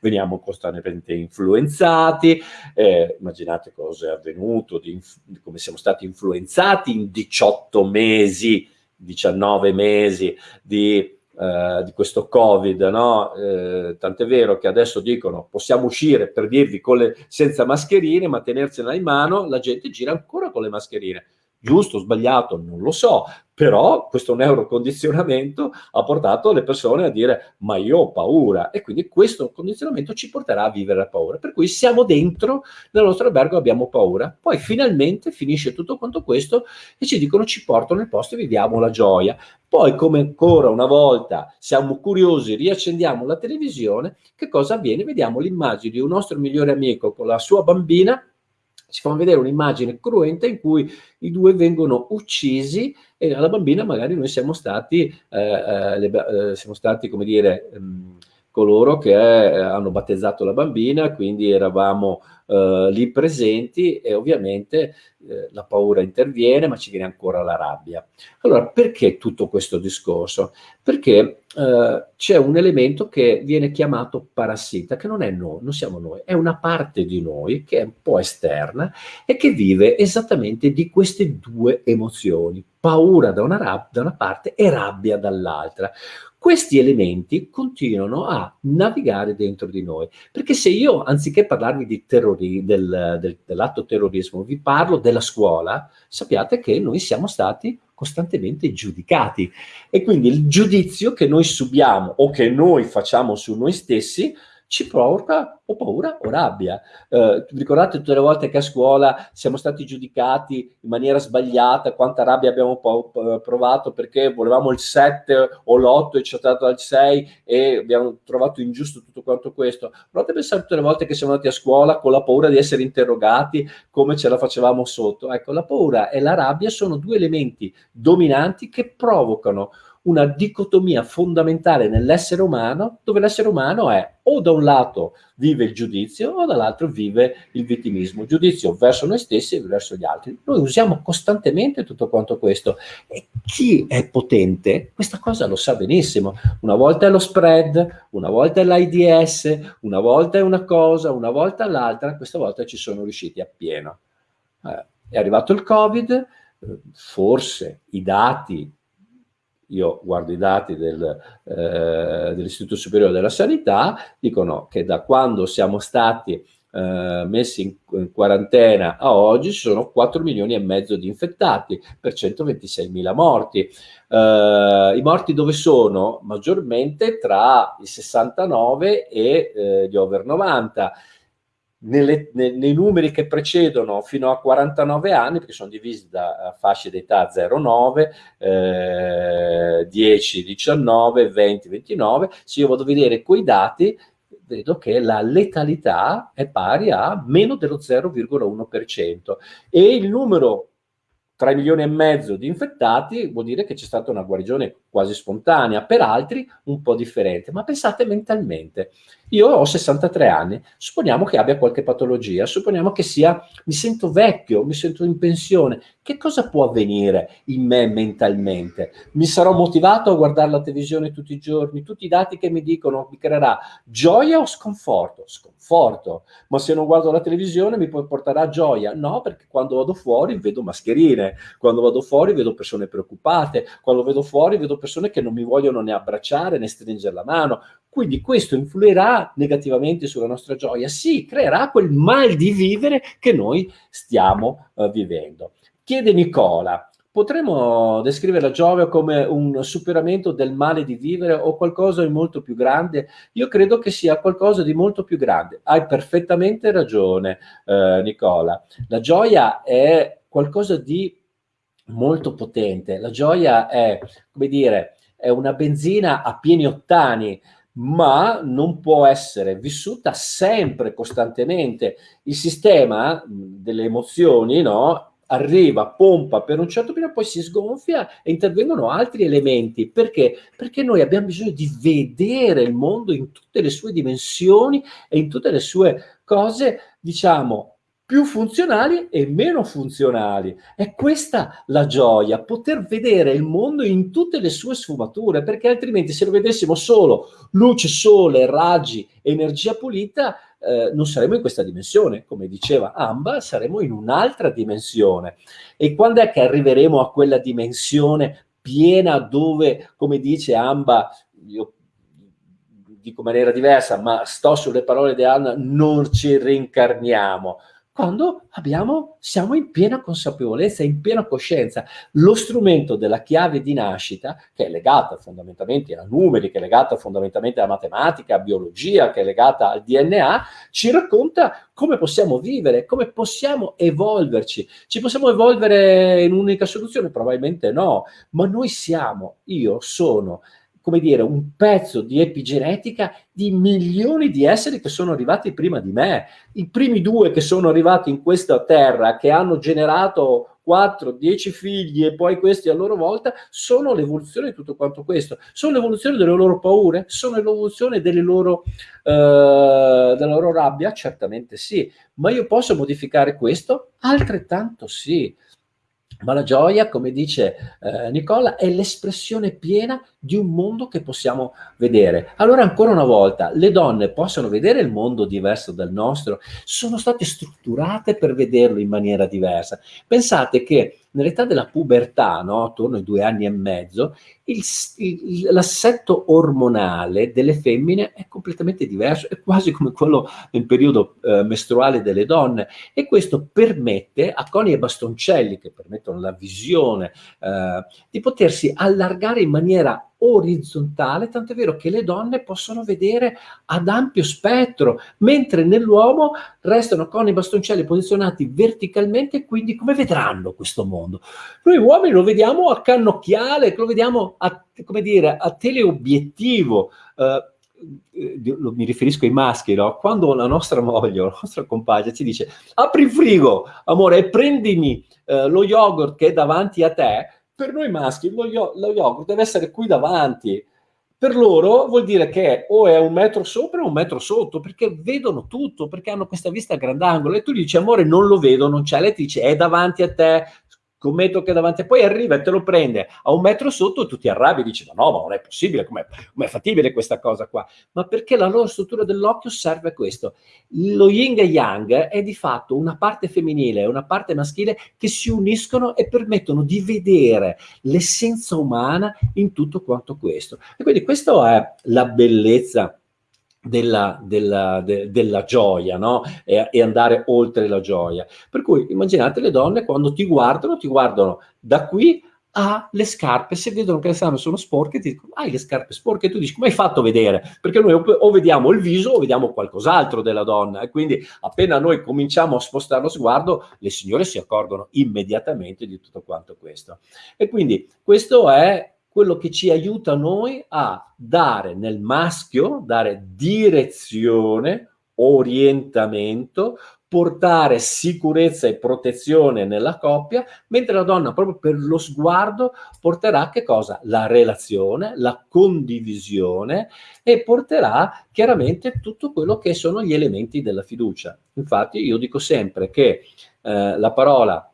veniamo costantemente influenzati, eh, immaginate cosa è avvenuto, di, come siamo stati influenzati in 18 mesi 19 mesi di, eh, di questo Covid, no? Eh, tant'è vero che adesso dicono possiamo uscire per dirvi le, senza mascherine, ma tenersela in mano, la gente gira ancora con le mascherine. Giusto, sbagliato, non lo so, però questo neurocondizionamento ha portato le persone a dire ma io ho paura e quindi questo condizionamento ci porterà a vivere la paura. Per cui siamo dentro nel nostro albergo abbiamo paura. Poi finalmente finisce tutto quanto questo e ci dicono ci portano nel posto e viviamo la gioia. Poi come ancora una volta siamo curiosi, riaccendiamo la televisione, che cosa avviene? Vediamo l'immagine di un nostro migliore amico con la sua bambina ci fanno vedere un'immagine cruenta in cui i due vengono uccisi e alla bambina magari noi siamo stati, eh, eh, eh, siamo stati come dire, ehm, coloro che eh, hanno battezzato la bambina, quindi eravamo eh, lì presenti e ovviamente eh, la paura interviene, ma ci viene ancora la rabbia. Allora, perché tutto questo discorso? Perché eh, c'è un elemento che viene chiamato parassita, che non è noi, non siamo noi, è una parte di noi che è un po' esterna e che vive esattamente di queste due emozioni, paura da una, da una parte e rabbia dall'altra questi elementi continuano a navigare dentro di noi. Perché se io, anziché parlarvi terrori, del, del, dell'atto terrorismo, vi parlo della scuola, sappiate che noi siamo stati costantemente giudicati. E quindi il giudizio che noi subiamo o che noi facciamo su noi stessi ci provoca o paura o rabbia. Eh, ricordate tutte le volte che a scuola siamo stati giudicati in maniera sbagliata, quanta rabbia abbiamo provato perché volevamo il 7 o l'8 e ci è dato al 6 e abbiamo trovato ingiusto tutto quanto questo. Provate a pensare tutte le volte che siamo andati a scuola con la paura di essere interrogati come ce la facevamo sotto. Ecco, la paura e la rabbia sono due elementi dominanti che provocano una dicotomia fondamentale nell'essere umano, dove l'essere umano è o da un lato vive il giudizio o dall'altro vive il vittimismo, giudizio verso noi stessi e verso gli altri. Noi usiamo costantemente tutto quanto questo e chi è potente questa cosa lo sa benissimo. Una volta è lo spread, una volta è l'AIDS, una volta è una cosa, una volta l'altra, questa volta ci sono riusciti appieno. Eh, è arrivato il Covid, eh, forse i dati io guardo i dati del, eh, dell'Istituto Superiore della Sanità, dicono che da quando siamo stati eh, messi in, in, quarantena a oggi ci sono 4 milioni e mezzo di infettati per 126 mila morti. Eh, I morti dove sono? Maggiormente tra i 69 e eh, gli over 90 nelle, nei, nei, numeri che precedono fino a 49 anni, perché sono divisi da fasce d'età 0-9, eh, 10, 19, 20, 29, se io vado a vedere quei dati, vedo che la letalità è pari a meno dello 0,1% e il numero 3 milioni e mezzo di infettati vuol dire che c'è stata una guarigione quasi spontanea, per altri un po' differente. Ma pensate mentalmente, io ho 63 anni, supponiamo che abbia qualche patologia, supponiamo che sia, mi sento vecchio, mi sento in pensione, che cosa può avvenire in me mentalmente? Mi sarò motivato a guardare la televisione tutti i giorni, tutti i dati che mi dicono mi creerà gioia o sconforto? Sconforto, ma se non guardo la televisione mi porterà gioia? No, perché quando vado fuori vedo mascherine, quando vado fuori vedo persone preoccupate, quando vedo fuori vedo persone che non mi vogliono né abbracciare né stringere la mano. quindi questo influirà negativamente sulla nostra gioia? Sì, creerà quel mal di vivere che noi stiamo uh, vivendo. Chiede Nicola, potremmo descrivere la gioia come un superamento del male di vivere o qualcosa di molto più grande? Io credo che sia qualcosa di molto più grande. Hai perfettamente ragione, eh, Nicola. La gioia è qualcosa di molto potente. La gioia è, come dire, è una benzina a pieni ottani, ma non può essere vissuta sempre, costantemente. Il sistema delle emozioni, no? arriva, pompa per un certo periodo, poi si sgonfia e intervengono altri elementi. Perché? Perché noi abbiamo bisogno di vedere il mondo in tutte le sue dimensioni e in tutte le sue cose, diciamo, più funzionali e meno funzionali. È questa la gioia, poter vedere il mondo in tutte le sue sfumature, perché altrimenti se lo vedessimo solo luce, sole, raggi, energia pulita, eh, non saremo in questa dimensione. Come diceva Amba, saremo in un'altra dimensione. E quando è che arriveremo a quella dimensione piena dove, come dice Amba, io dico in maniera diversa, ma sto sulle parole di Anna, non ci reincarniamo quando abbiamo, siamo in piena consapevolezza, in piena coscienza. Lo strumento della chiave di nascita, che è legata fondamentalmente a numeri, che è legata fondamentalmente alla matematica, a biologia, che è legata al DNA, ci racconta come possiamo vivere, come possiamo evolverci. Ci possiamo evolvere in un'unica soluzione? Probabilmente no, ma noi siamo, io sono come dire, un pezzo di epigenetica di milioni di esseri che sono arrivati prima di me. I primi due che sono arrivati in questa terra, che hanno generato 4, 10 figli e poi questi a loro volta, sono l'evoluzione di tutto quanto questo. Sono l'evoluzione delle loro paure? Sono l'evoluzione delle loro, eh, della loro rabbia? Certamente sì. Ma io posso modificare questo? Altrettanto sì. Ma la gioia, come dice eh, Nicola, è l'espressione piena di un mondo che possiamo vedere. Allora, ancora una volta, le donne possono vedere il mondo diverso dal nostro, sono state strutturate per vederlo in maniera diversa. Pensate che nell'età della pubertà, no, attorno ai due anni e mezzo, l'assetto ormonale delle femmine è completamente diverso, è quasi come quello nel periodo eh, mestruale delle donne e questo permette a coni e bastoncelli che permettono la visione eh, di potersi allargare in maniera orizzontale, tanto è vero che le donne possono vedere ad ampio spettro, mentre nell'uomo restano con i bastoncelli posizionati verticalmente, quindi come vedranno questo mondo? Noi uomini lo vediamo a cannocchiale, lo vediamo a, come dire, a teleobiettivo, eh, mi riferisco ai maschi, no? quando la nostra moglie la nostra compagna ci dice apri il frigo, amore, e prendimi eh, lo yogurt che è davanti a te, per noi maschi lo, lo yogurt deve essere qui davanti. Per loro vuol dire che o è un metro sopra o un metro sotto, perché vedono tutto, perché hanno questa vista a grandangolo. E tu gli dici, amore, non lo vedo, non c'è. Lei ti dice, è davanti a te, scommetto che davanti, poi arriva e te lo prende a un metro sotto tu ti arrabbi e dici ma no, ma non è possibile, com'è, com fattibile questa cosa qua? Ma perché la loro struttura dell'occhio serve a questo. Lo yin e yang è di fatto una parte femminile e una parte maschile che si uniscono e permettono di vedere l'essenza umana in tutto quanto questo. E quindi questa è la bellezza della, della, de, della gioia, no? E, e, andare oltre la gioia. Per cui immaginate le donne quando ti guardano, ti guardano da qui alle scarpe, se vedono che le scarpe sono sporche, ti dicono, hai le scarpe sporche, e tu dici, come hai fatto a vedere? Perché noi o vediamo il viso o vediamo qualcos'altro della donna, e quindi appena noi cominciamo a spostare lo sguardo, le signore si accorgono immediatamente di tutto quanto questo. E quindi questo è quello che ci aiuta noi a dare nel maschio, dare direzione, orientamento, portare sicurezza e protezione nella coppia, mentre la donna proprio per lo sguardo porterà che cosa? La relazione, la condivisione e porterà chiaramente tutto quello che sono gli elementi della fiducia. Infatti io dico sempre che eh, la parola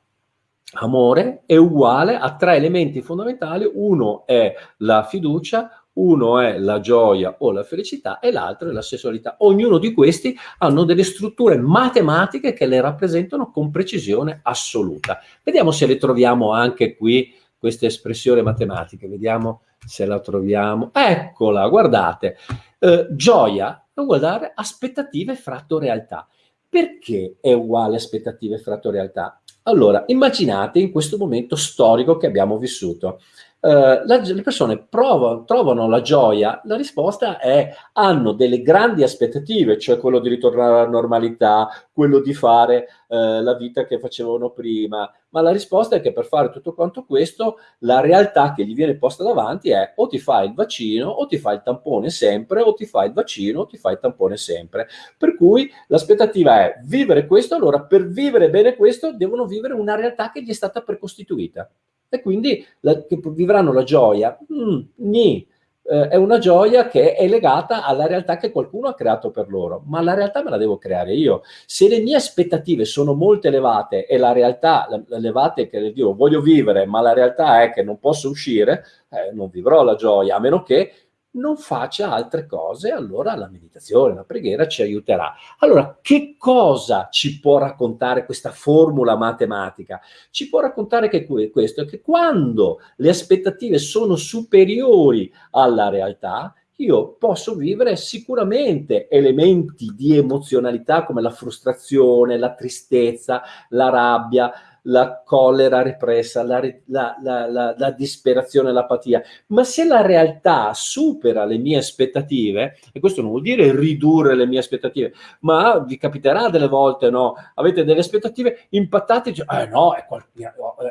amore è uguale a tre elementi fondamentali, uno è la fiducia, uno è la gioia o la felicità e l'altro è la sessualità. Ognuno di questi hanno delle strutture matematiche che le rappresentano con precisione assoluta. Vediamo se le troviamo anche qui, queste espressioni matematiche, vediamo se la troviamo, eccola, guardate, eh, gioia è uguale aspettative fratto realtà. Perché è uguale aspettative fratto realtà? Allora, immaginate in questo momento storico che abbiamo vissuto. Uh, la, le persone provano, trovano la gioia, la risposta è hanno delle grandi aspettative, cioè quello di ritornare alla normalità, quello di fare uh, la vita che facevano prima, ma la risposta è che per fare tutto quanto questo la realtà che gli viene posta davanti è o ti fai il vaccino o ti fai il tampone sempre, o ti fai il vaccino o ti fai il tampone sempre. Per cui l'aspettativa è vivere questo, allora per vivere bene questo devono vivere una realtà che gli è stata precostituita e quindi la, vivranno la gioia. Mm, nì, eh, è una gioia che è legata alla realtà che qualcuno ha creato per loro, ma la realtà me la devo creare io. Se le mie aspettative sono molto elevate e la realtà elevate che dico voglio vivere, ma la realtà è che non posso uscire, eh, non vivrò la gioia, a meno che non faccia altre cose, allora la meditazione, la preghiera ci aiuterà. Allora, che cosa ci può raccontare questa formula matematica? Ci può raccontare che questo, che quando le aspettative sono superiori alla realtà, io posso vivere sicuramente elementi di emozionalità come la frustrazione, la tristezza, la rabbia, la collera repressa, la, la, la, la, disperazione, l'apatia, ma se la realtà supera le mie aspettative, e questo non vuol dire ridurre le mie aspettative, ma vi capiterà delle volte, no? Avete delle aspettative impattate, dice, eh no, è, qual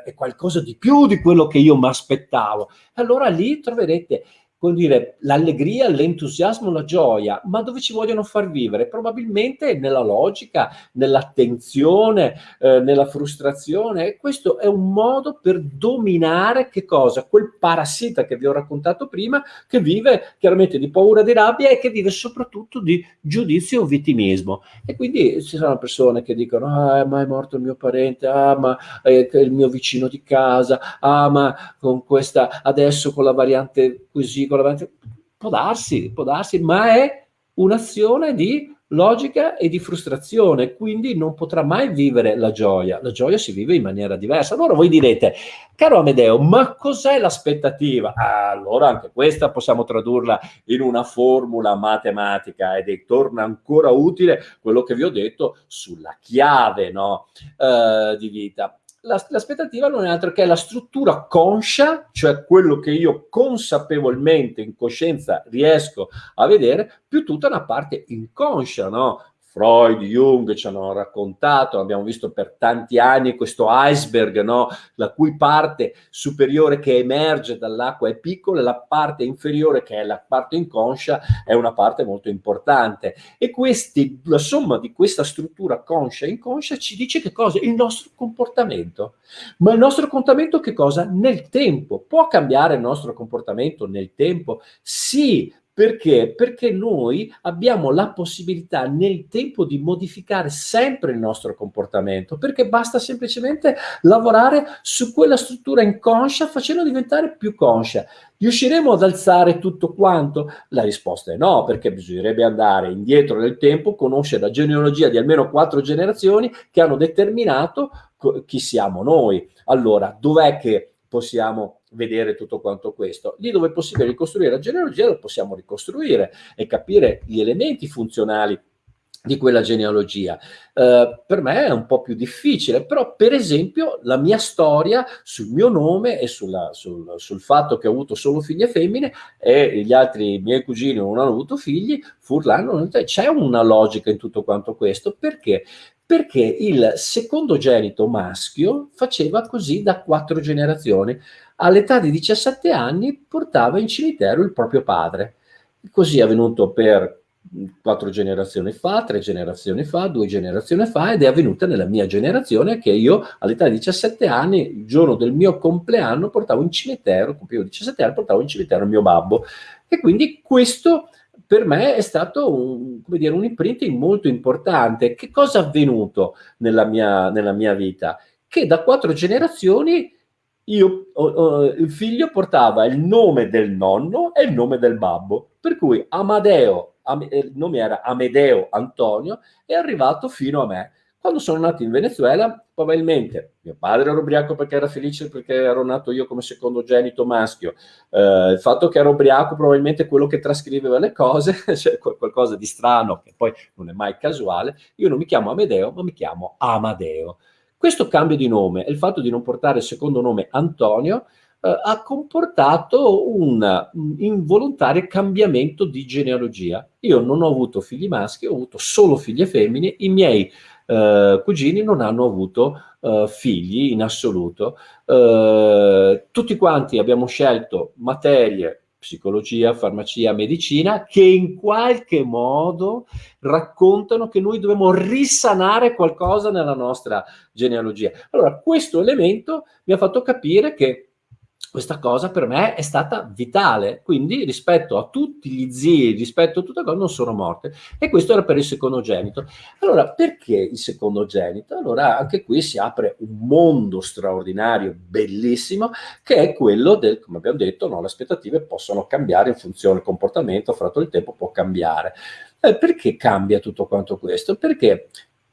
è qualcosa di più di quello che io mi aspettavo. Allora lì troverete come dire, l'allegria, l'entusiasmo, la gioia, ma dove ci vogliono far vivere? Probabilmente nella logica, nell'attenzione, eh, nella frustrazione. E questo è un modo per dominare che cosa? Quel parassita che vi ho raccontato prima, che vive chiaramente di paura, di rabbia e che vive soprattutto di giudizio o vittimismo. E quindi ci sono persone che dicono, ah, ma è morto il mio parente, ah, ma è il mio vicino di casa, ah, ma con questa, adesso con la variante così, può darsi, può darsi, ma è un'azione di logica e di frustrazione, quindi non potrà mai vivere la gioia. La gioia si vive in maniera diversa. Allora voi direte, caro Amedeo, ma cos'è l'aspettativa? Allora anche questa possiamo tradurla in una formula matematica ed è, torna ancora utile quello che vi ho detto sulla chiave no, uh, di vita l'aspettativa non è altro che la struttura conscia, cioè quello che io consapevolmente, in coscienza, riesco a vedere, più tutta una parte inconscia, no? Freud, Jung ci hanno raccontato, abbiamo visto per tanti anni questo iceberg, no? la cui parte superiore che emerge dall'acqua è piccola la parte inferiore, che è la parte inconscia, è una parte molto importante. E questi, la somma di questa struttura conscia e inconscia ci dice che cosa? Il nostro comportamento. Ma il nostro comportamento che cosa? Nel tempo. Può cambiare il nostro comportamento nel tempo? Sì, perché? Perché noi abbiamo la possibilità nel tempo di modificare sempre il nostro comportamento, perché basta semplicemente lavorare su quella struttura inconscia facendo diventare più conscia. Riusciremo ad alzare tutto quanto? La risposta è no, perché bisognerebbe andare indietro nel tempo, conoscere la genealogia di almeno quattro generazioni che hanno determinato chi siamo noi. Allora, dov'è che possiamo vedere tutto quanto questo. Lì dove è possibile ricostruire la genealogia lo possiamo ricostruire e capire gli elementi funzionali di quella genealogia. Uh, per me è un po' più difficile, però per esempio la mia storia sul mio nome e sulla, sul, sul, fatto che ho avuto solo figlie femmine e gli altri miei cugini non hanno avuto figli, furlano, c'è una logica in tutto quanto questo, perché? Perché il secondogenito maschio faceva così da quattro generazioni all'età di 17 anni portava in cimitero il proprio padre. Così è avvenuto per quattro generazioni fa, tre generazioni fa, due generazioni fa ed è avvenuta nella mia generazione che io all'età di 17 anni, il giorno del mio compleanno, portavo in cimitero, compivo 17 anni, portavo in cimitero il mio babbo. E quindi questo per me è stato un, dire, un imprinting molto importante. Che cosa è avvenuto nella mia, nella mia vita? Che da quattro generazioni io, oh, il figlio portava il nome del nonno e il nome del babbo, per cui Amadeo, Am, eh, il nome era Amedeo Antonio, è arrivato fino a me. Quando sono nato in Venezuela, probabilmente mio padre era ubriaco perché era felice perché ero nato io come secondogenito maschio, eh, il fatto che ero ubriaco probabilmente quello che trascriveva le cose, cioè qualcosa di strano che poi non è mai casuale, io non mi chiamo Amedeo ma mi chiamo Amadeo. Questo cambio di nome e il fatto di non portare il secondo nome Antonio eh, ha comportato un involontario cambiamento di genealogia. Io non ho avuto figli maschi, ho avuto solo figlie femmine, i miei eh, cugini non hanno avuto eh, figli in assoluto. Eh, tutti quanti abbiamo scelto materie psicologia, farmacia, medicina, che in qualche modo raccontano che noi dobbiamo risanare qualcosa nella nostra genealogia. Allora, questo elemento mi ha fatto capire che questa cosa per me è stata vitale, quindi rispetto a tutti gli zii, rispetto a tutte cose, non sono morte. E questo era per il secondogenito. Allora, perché il secondogenito? Allora, anche qui si apre un mondo straordinario, bellissimo, che è quello del, come abbiamo detto, no, le aspettative possono cambiare in funzione del comportamento, fratto il tempo può cambiare. Eh, perché cambia tutto quanto questo? Perché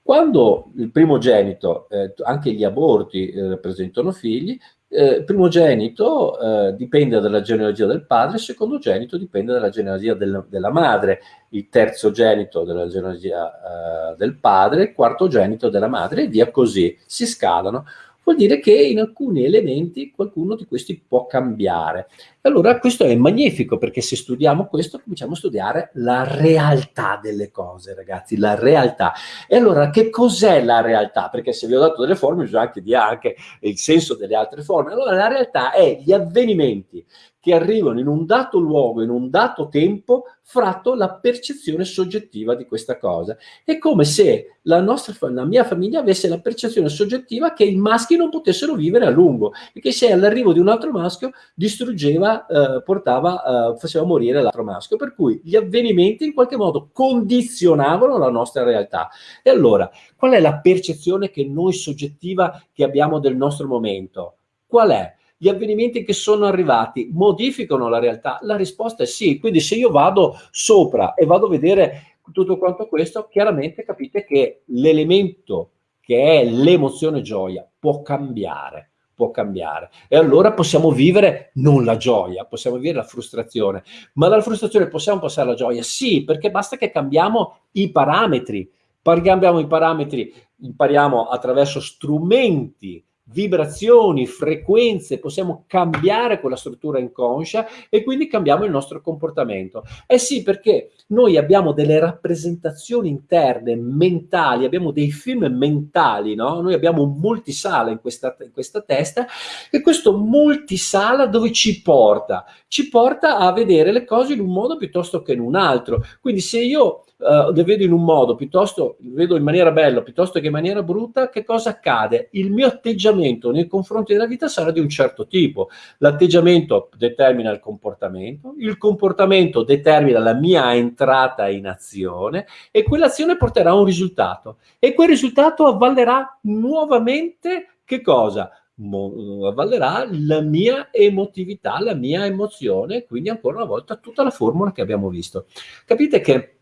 quando il primogenito, eh, anche gli aborti eh, presentano figli, eh, primogenito eh, dipende dalla genealogia del padre, il secondogenito dipende dalla genealogia del, della madre, il terzogenito dalla genealogia eh, del padre, il quartogenito della madre e via così, si scalano vuol dire che in alcuni elementi qualcuno di questi può cambiare. Allora questo è magnifico perché se studiamo questo cominciamo a studiare la realtà delle cose, ragazzi, la realtà. E allora che cos'è la realtà? Perché se vi ho dato delle forme bisogna anche dire anche il senso delle altre forme. Allora la realtà è gli avvenimenti che arrivano in un dato luogo, in un dato tempo, fratto la percezione soggettiva di questa cosa. È come se la, nostra, la mia famiglia avesse la percezione soggettiva che i maschi non potessero vivere a lungo e che se all'arrivo di un altro maschio distruggeva, eh, portava, eh, faceva morire l'altro maschio. Per cui gli avvenimenti in qualche modo condizionavano la nostra realtà. E allora, qual è la percezione che noi soggettiva che abbiamo del nostro momento? Qual è? Gli avvenimenti che sono arrivati modificano la realtà? La risposta è sì, quindi se io vado sopra e vado a vedere tutto quanto questo, chiaramente capite che l'elemento che è l'emozione gioia può cambiare può cambiare e allora possiamo vivere non la gioia, possiamo vivere la frustrazione, ma dalla frustrazione possiamo passare alla gioia? Sì, perché basta che cambiamo i parametri, cambiamo i parametri, impariamo attraverso strumenti vibrazioni, frequenze, possiamo cambiare quella struttura inconscia e quindi cambiamo il nostro comportamento. Eh sì, perché noi abbiamo delle rappresentazioni interne, mentali, abbiamo dei film mentali, no? Noi abbiamo un multisala in questa, in questa testa e questo multisala dove ci porta? Ci porta a vedere le cose in un modo piuttosto che in un altro. Quindi se io uh, le vedo in un modo, piuttosto le vedo in maniera bella, piuttosto che in maniera brutta, che cosa accade? Il mio atteggiamento nei confronti della vita sarà di un certo tipo. L'atteggiamento determina il comportamento, il comportamento determina la mia entrata in azione e quell'azione porterà a un risultato. E quel risultato avvallerà nuovamente che cosa? avvallerà la mia emotività, la mia emozione, quindi ancora una volta tutta la formula che abbiamo visto. Capite che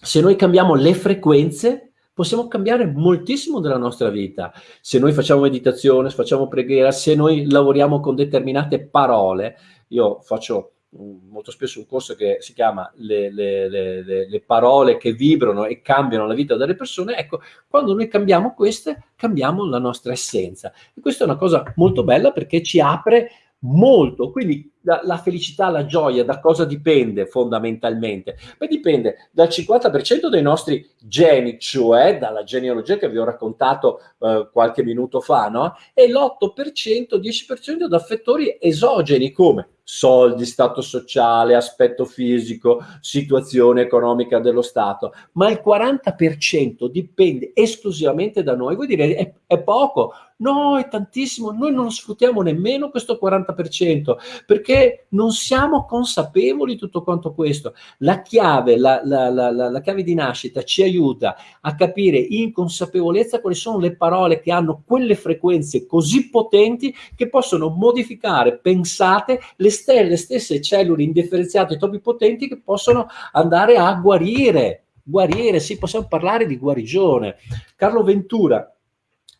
se noi cambiamo le frequenze, possiamo cambiare moltissimo della nostra vita. Se noi facciamo meditazione, se facciamo preghiera, se noi lavoriamo con determinate parole, io faccio mm, molto spesso un corso che si chiama le, le, le, le, parole che vibrano e cambiano la vita delle persone, ecco, quando noi cambiamo queste, cambiamo la nostra essenza. E questa è una cosa molto bella perché ci apre molto, quindi la, la, felicità, la gioia, da cosa dipende fondamentalmente? Beh, dipende dal 50% dei nostri geni, cioè dalla genealogia che vi ho raccontato eh, qualche minuto fa, no? E l'8%, 10% da fattori esogeni come soldi, stato sociale, aspetto fisico, situazione economica dello Stato, ma il 40% dipende esclusivamente da noi. Vuoi dire, è, è poco? No, è tantissimo, noi non sfruttiamo nemmeno questo 40%, perché non siamo consapevoli di tutto quanto questo. La chiave, la, la, la, la chiave di nascita ci aiuta a capire in consapevolezza quali sono le parole che hanno quelle frequenze così potenti che possono modificare, pensate, le, ste le stesse cellule indifferenziate troppo potenti che possono andare a guarire guarire, sì, possiamo parlare di guarigione. Carlo Ventura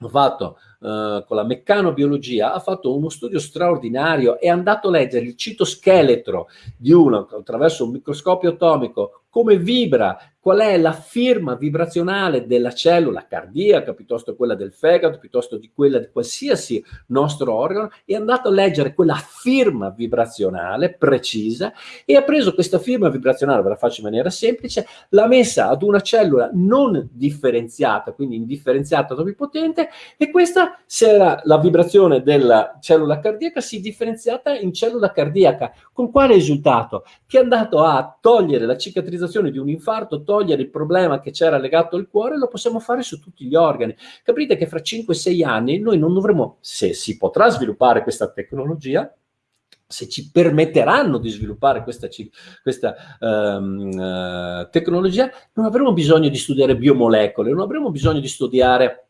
ha fatto eh, con la meccanobiologia, ha fatto uno studio straordinario, è andato a leggere il citoscheletro di uno attraverso un microscopio atomico, come vibra, qual è la firma vibrazionale della cellula cardiaca, piuttosto quella del fegato, piuttosto di quella di qualsiasi nostro organo, è andato a leggere quella firma vibrazionale precisa e ha preso questa firma vibrazionale, ve la faccio in maniera semplice, l'ha messa ad una cellula non differenziata, quindi indifferenziata topipotente, e questa, se era la vibrazione della cellula cardiaca, si è differenziata in cellula cardiaca. Con quale risultato? Che è andato a togliere la cicatrizzazione di un infarto, togliere il problema che c'era legato al cuore, lo possiamo fare su tutti gli organi. Capite che fra 5-6 anni noi non dovremo, se si potrà sviluppare questa tecnologia, se ci permetteranno di sviluppare questa, questa um, uh, tecnologia, non avremo bisogno di studiare biomolecole, non avremo bisogno di studiare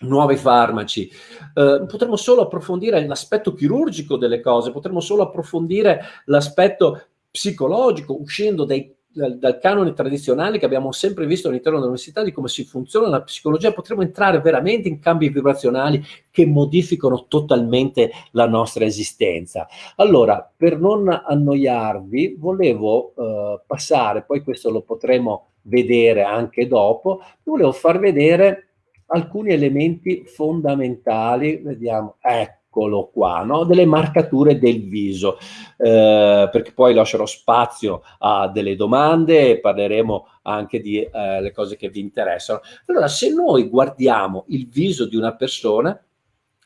nuovi farmaci, eh, potremo solo approfondire l'aspetto chirurgico delle cose, potremo solo approfondire l'aspetto psicologico, uscendo dai dal, dal, canone tradizionale che abbiamo sempre visto all'interno dell'università di come si funziona la psicologia, potremo entrare veramente in cambi vibrazionali che modificano totalmente la nostra esistenza. Allora, per non annoiarvi, volevo eh, passare, poi questo lo potremo vedere anche dopo, volevo far vedere alcuni elementi fondamentali, vediamo, ecco, eccolo qua, no? delle marcature del viso, eh, perché poi lascerò spazio a delle domande e parleremo anche di eh, le cose che vi interessano. Allora, se noi guardiamo il viso di una persona,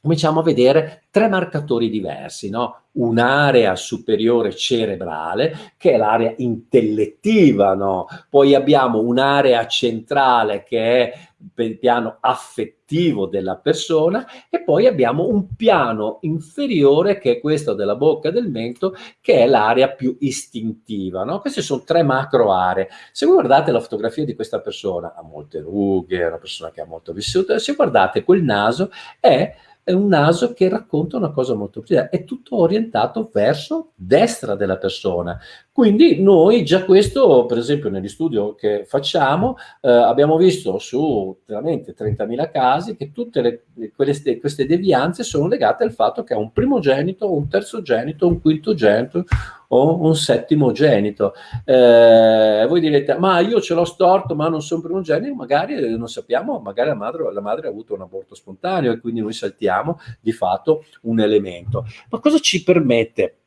cominciamo a vedere tre marcatori diversi, no? un'area superiore cerebrale che è l'area intellettiva, no? poi abbiamo un'area centrale che è il piano affettivo della persona e poi abbiamo un piano inferiore che è questo della bocca e del mento che è l'area più istintiva. No? Queste sono tre macro aree. Se voi guardate la fotografia di questa persona, ha molte rughe, è una persona che ha molto vissuto, se guardate quel naso è è un naso che racconta una cosa molto precisa, è tutto orientato verso destra della persona. Quindi noi già questo, per esempio negli studi che facciamo, eh, abbiamo visto su veramente 30.000 casi che tutte le, queste, queste devianze sono legate al fatto che ha un primogenito, un terzogenito, un quintogenito, o un settimogenito. Eh, voi direte, ma io ce l'ho storto, ma non sono primogenito, magari eh, non sappiamo, magari la madre, la madre ha avuto un aborto spontaneo e quindi noi saltiamo di fatto un elemento. Ma cosa ci permette?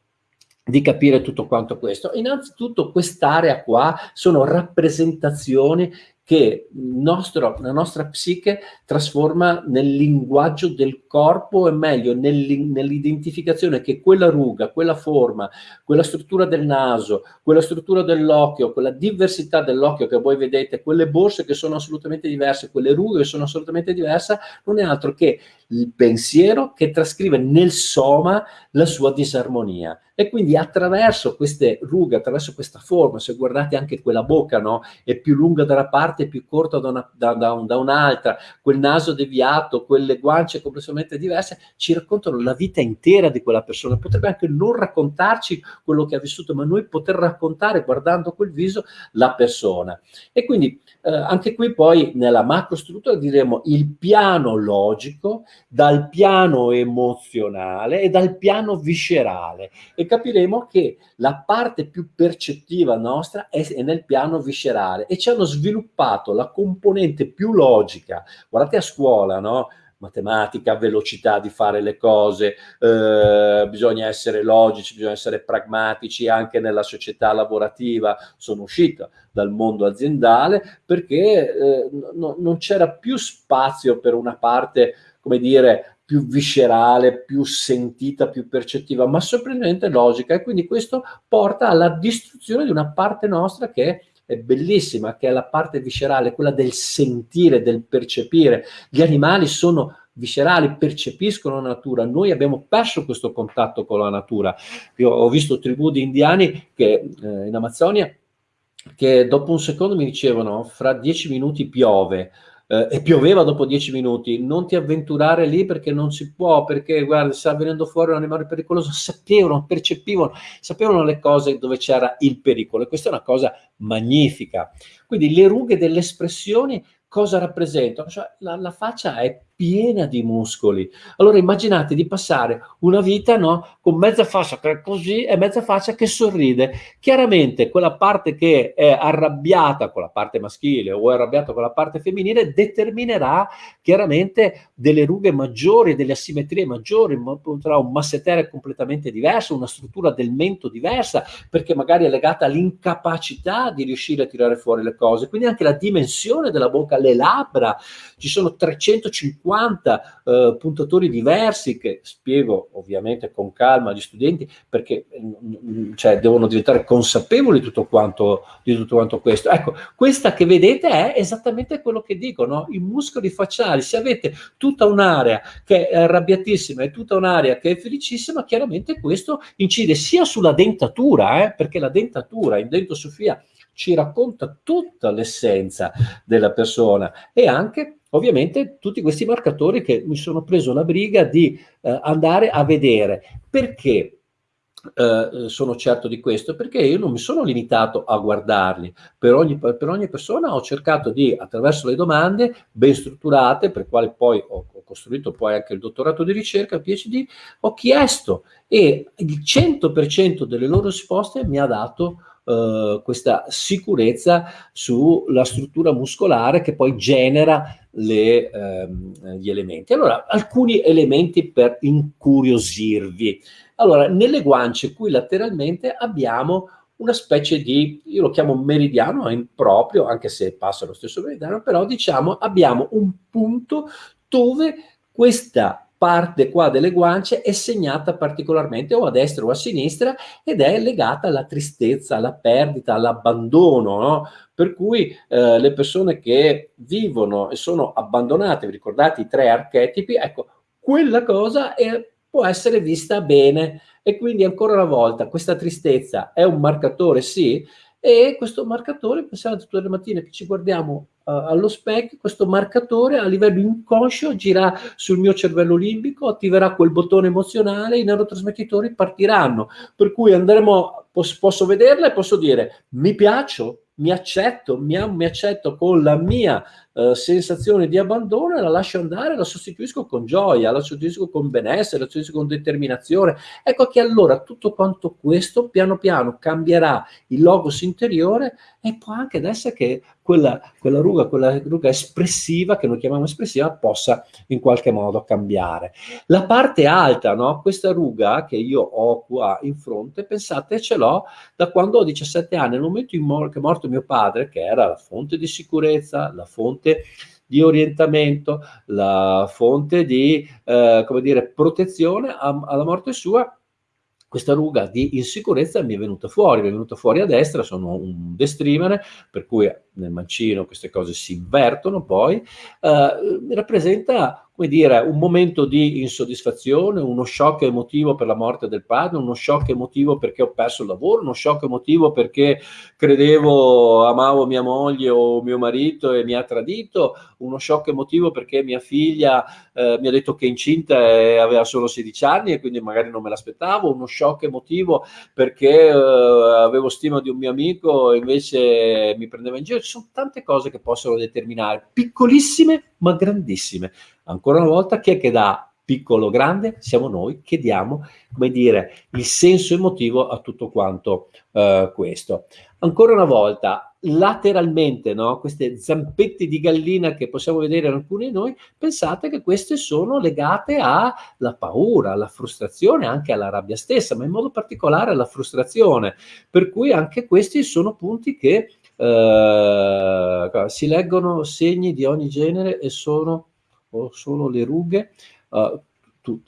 Di capire tutto quanto questo. Innanzitutto quest'area qua sono rappresentazioni che nostro, la nostra psiche trasforma nel linguaggio del corpo e meglio nell'identificazione che quella ruga, quella forma, quella struttura del naso, quella struttura dell'occhio, quella diversità dell'occhio che voi vedete, quelle borse che sono assolutamente diverse, quelle rughe che sono assolutamente diverse, non è altro che il pensiero che trascrive nel soma la sua disarmonia. E quindi attraverso queste rughe, attraverso questa forma, se guardate anche quella bocca, no? È più lunga da una parte più corta da, una, da, da, da un'altra, quel naso deviato, quelle guance completamente diverse, ci raccontano la vita intera di quella persona. Potrebbe anche non raccontarci quello che ha vissuto, ma noi poter raccontare, guardando quel viso, la persona. E quindi eh, anche qui poi nella macrostruttura diremo il piano logico dal piano emozionale e dal piano viscerale e capiremo che la parte più percettiva nostra è, nel piano viscerale e ci hanno sviluppato la componente più logica. Guardate a scuola, no? matematica, velocità di fare le cose, eh, bisogna essere logici, bisogna essere pragmatici anche nella società lavorativa. Sono uscita dal mondo aziendale perché eh, no, non c'era più spazio per una parte come dire, più viscerale, più sentita, più percettiva, ma sorprendentemente logica. E quindi questo porta alla distruzione di una parte nostra che è bellissima, che è la parte viscerale, quella del sentire, del percepire. Gli animali sono viscerali, percepiscono la natura. Noi abbiamo perso questo contatto con la natura. Io ho visto tribù di indiani che eh, in Amazzonia che dopo un secondo mi dicevano fra dieci minuti piove, eh, e pioveva dopo dieci minuti, non ti avventurare lì perché non si può, perché guarda, sta venendo fuori un animale pericoloso, sapevano, percepivano, sapevano le cose dove c'era il pericolo e questa è una cosa magnifica. Quindi le rughe delle espressioni cosa rappresentano? Cioè, la, la faccia è piena di muscoli. Allora immaginate di passare una vita no, con mezza faccia che è così e mezza faccia che sorride. Chiaramente quella parte che è arrabbiata con la parte maschile o è arrabbiata con la parte femminile determinerà chiaramente delle rughe maggiori, delle asimmetrie maggiori, tra un massetere completamente diverso, una struttura del mento diversa, perché magari è legata all'incapacità di riuscire a tirare fuori le cose. Quindi anche la dimensione della bocca, le labbra, ci sono 350 50 eh, puntatori diversi che spiego ovviamente con calma agli studenti perché mm, cioè, devono diventare consapevoli di tutto, quanto, di tutto quanto questo. Ecco, questa che vedete è esattamente quello che dico, no? i muscoli facciali, se avete tutta un'area che è arrabbiatissima e tutta un'area che è felicissima, chiaramente questo incide sia sulla dentatura, eh, perché la dentatura in dentosofia ci racconta tutta l'essenza della persona e anche ovviamente tutti questi marcatori che mi sono preso la briga di eh, andare a vedere. Perché? Uh, sono certo di questo perché io non mi sono limitato a guardarli per ogni, per ogni, persona ho cercato di attraverso le domande ben strutturate per quali poi ho, ho costruito poi anche il dottorato di ricerca il PhD ho chiesto e il 100% delle loro risposte mi ha dato uh, questa sicurezza sulla struttura muscolare che poi genera le, ehm, gli elementi. Allora, alcuni elementi per incuriosirvi. Allora, nelle guance qui lateralmente abbiamo una specie di, io lo chiamo meridiano, improprio, anche se passa lo stesso meridiano, però diciamo abbiamo un punto dove questa parte qua delle guance è segnata particolarmente o a destra o a sinistra ed è legata alla tristezza, alla perdita, all'abbandono, no? Per cui eh, le persone che vivono e sono abbandonate, vi ricordate i tre archetipi, ecco, quella cosa è, può essere vista bene e quindi ancora una volta questa tristezza è un marcatore, sì, e questo marcatore, pensate tutte le mattine che ci guardiamo uh, allo specchio, questo marcatore a livello inconscio girerà sul mio cervello limbico, attiverà quel bottone emozionale, i neurotrasmettitori partiranno, per cui andremo, posso, posso vederla e posso dire mi piaccio, mi accetto, mi, mi accetto con la mia eh, sensazione di abbandono e la lascio andare, la sostituisco con gioia, la sostituisco con benessere, la sostituisco con determinazione. Ecco che allora tutto quanto questo piano piano cambierà il logos interiore e può anche essere che quella, quella ruga, quella ruga espressiva, che noi chiamiamo espressiva, possa in qualche modo cambiare. La parte alta, no? questa ruga che io ho qua in fronte, pensate ce l'ho da quando ho 17 anni, nel momento in che è morto mio padre, che era la fonte di sicurezza, la fonte fonte di orientamento, la fonte di, eh, come dire, protezione a, alla morte sua, questa ruga di insicurezza mi è venuta fuori, mi è venuta fuori a destra, sono un destreamer, per cui nel mancino queste cose si invertono poi, eh, rappresenta come dire, un momento di insoddisfazione, uno shock emotivo per la morte del padre, uno shock emotivo perché ho perso il lavoro, uno shock emotivo perché credevo, amavo mia moglie o mio marito e mi ha tradito, uno shock emotivo perché mia figlia eh, mi ha detto che è incinta e aveva solo 16 anni e quindi magari non me l'aspettavo, uno shock emotivo perché eh, avevo stima di un mio amico e invece mi prendeva in giro. Ci sono tante cose che possono determinare, piccolissime ma grandissime. Ancora una volta, chi è che dà piccolo grande? Siamo noi che diamo, come dire, il senso emotivo a tutto quanto uh, questo. Ancora una volta, lateralmente, no? queste zampette di gallina che possiamo vedere in alcuni di noi, pensate che queste sono legate alla paura, alla frustrazione, anche alla rabbia stessa, ma in modo particolare alla frustrazione. Per cui anche questi sono punti che uh, si leggono segni di ogni genere e sono o solo le rughe? Uh,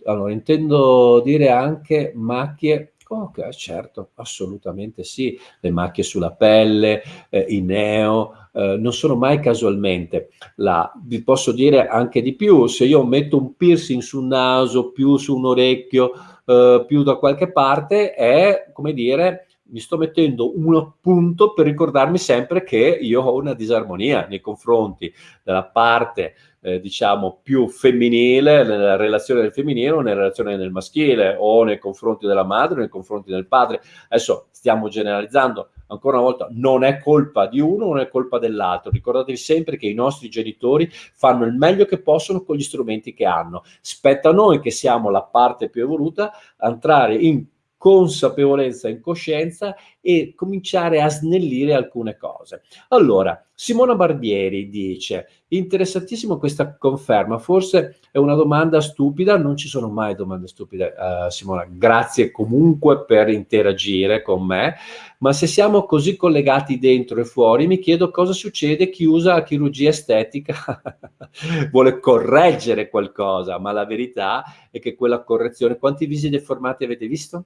allora, intendo dire anche macchie Ok, certo, assolutamente sì. Le macchie sulla pelle, eh, i neo, eh, non sono mai casualmente. La, vi posso dire anche di più, se io metto un piercing sul naso, più su un orecchio, eh, più da qualche parte, è, come dire, mi sto mettendo un appunto per ricordarmi sempre che io ho una disarmonia nei confronti della parte eh, diciamo più femminile nella relazione del femminile o nella relazione del maschile o nei confronti della madre o nei confronti del padre. Adesso stiamo generalizzando ancora una volta non è colpa di uno non è colpa dell'altro. Ricordatevi sempre che i nostri genitori fanno il meglio che possono con gli strumenti che hanno. Spetta a noi che siamo la parte più evoluta entrare in consapevolezza e coscienza e cominciare a snellire alcune cose. Allora, Simona Barbieri dice, interessantissimo questa conferma, forse è una domanda stupida, non ci sono mai domande stupide, uh, Simona, grazie comunque per interagire con me, ma se siamo così collegati dentro e fuori, mi chiedo cosa succede. Chi usa la chirurgia estetica, vuole correggere qualcosa, ma la verità è che quella correzione, quanti visi deformati avete visto?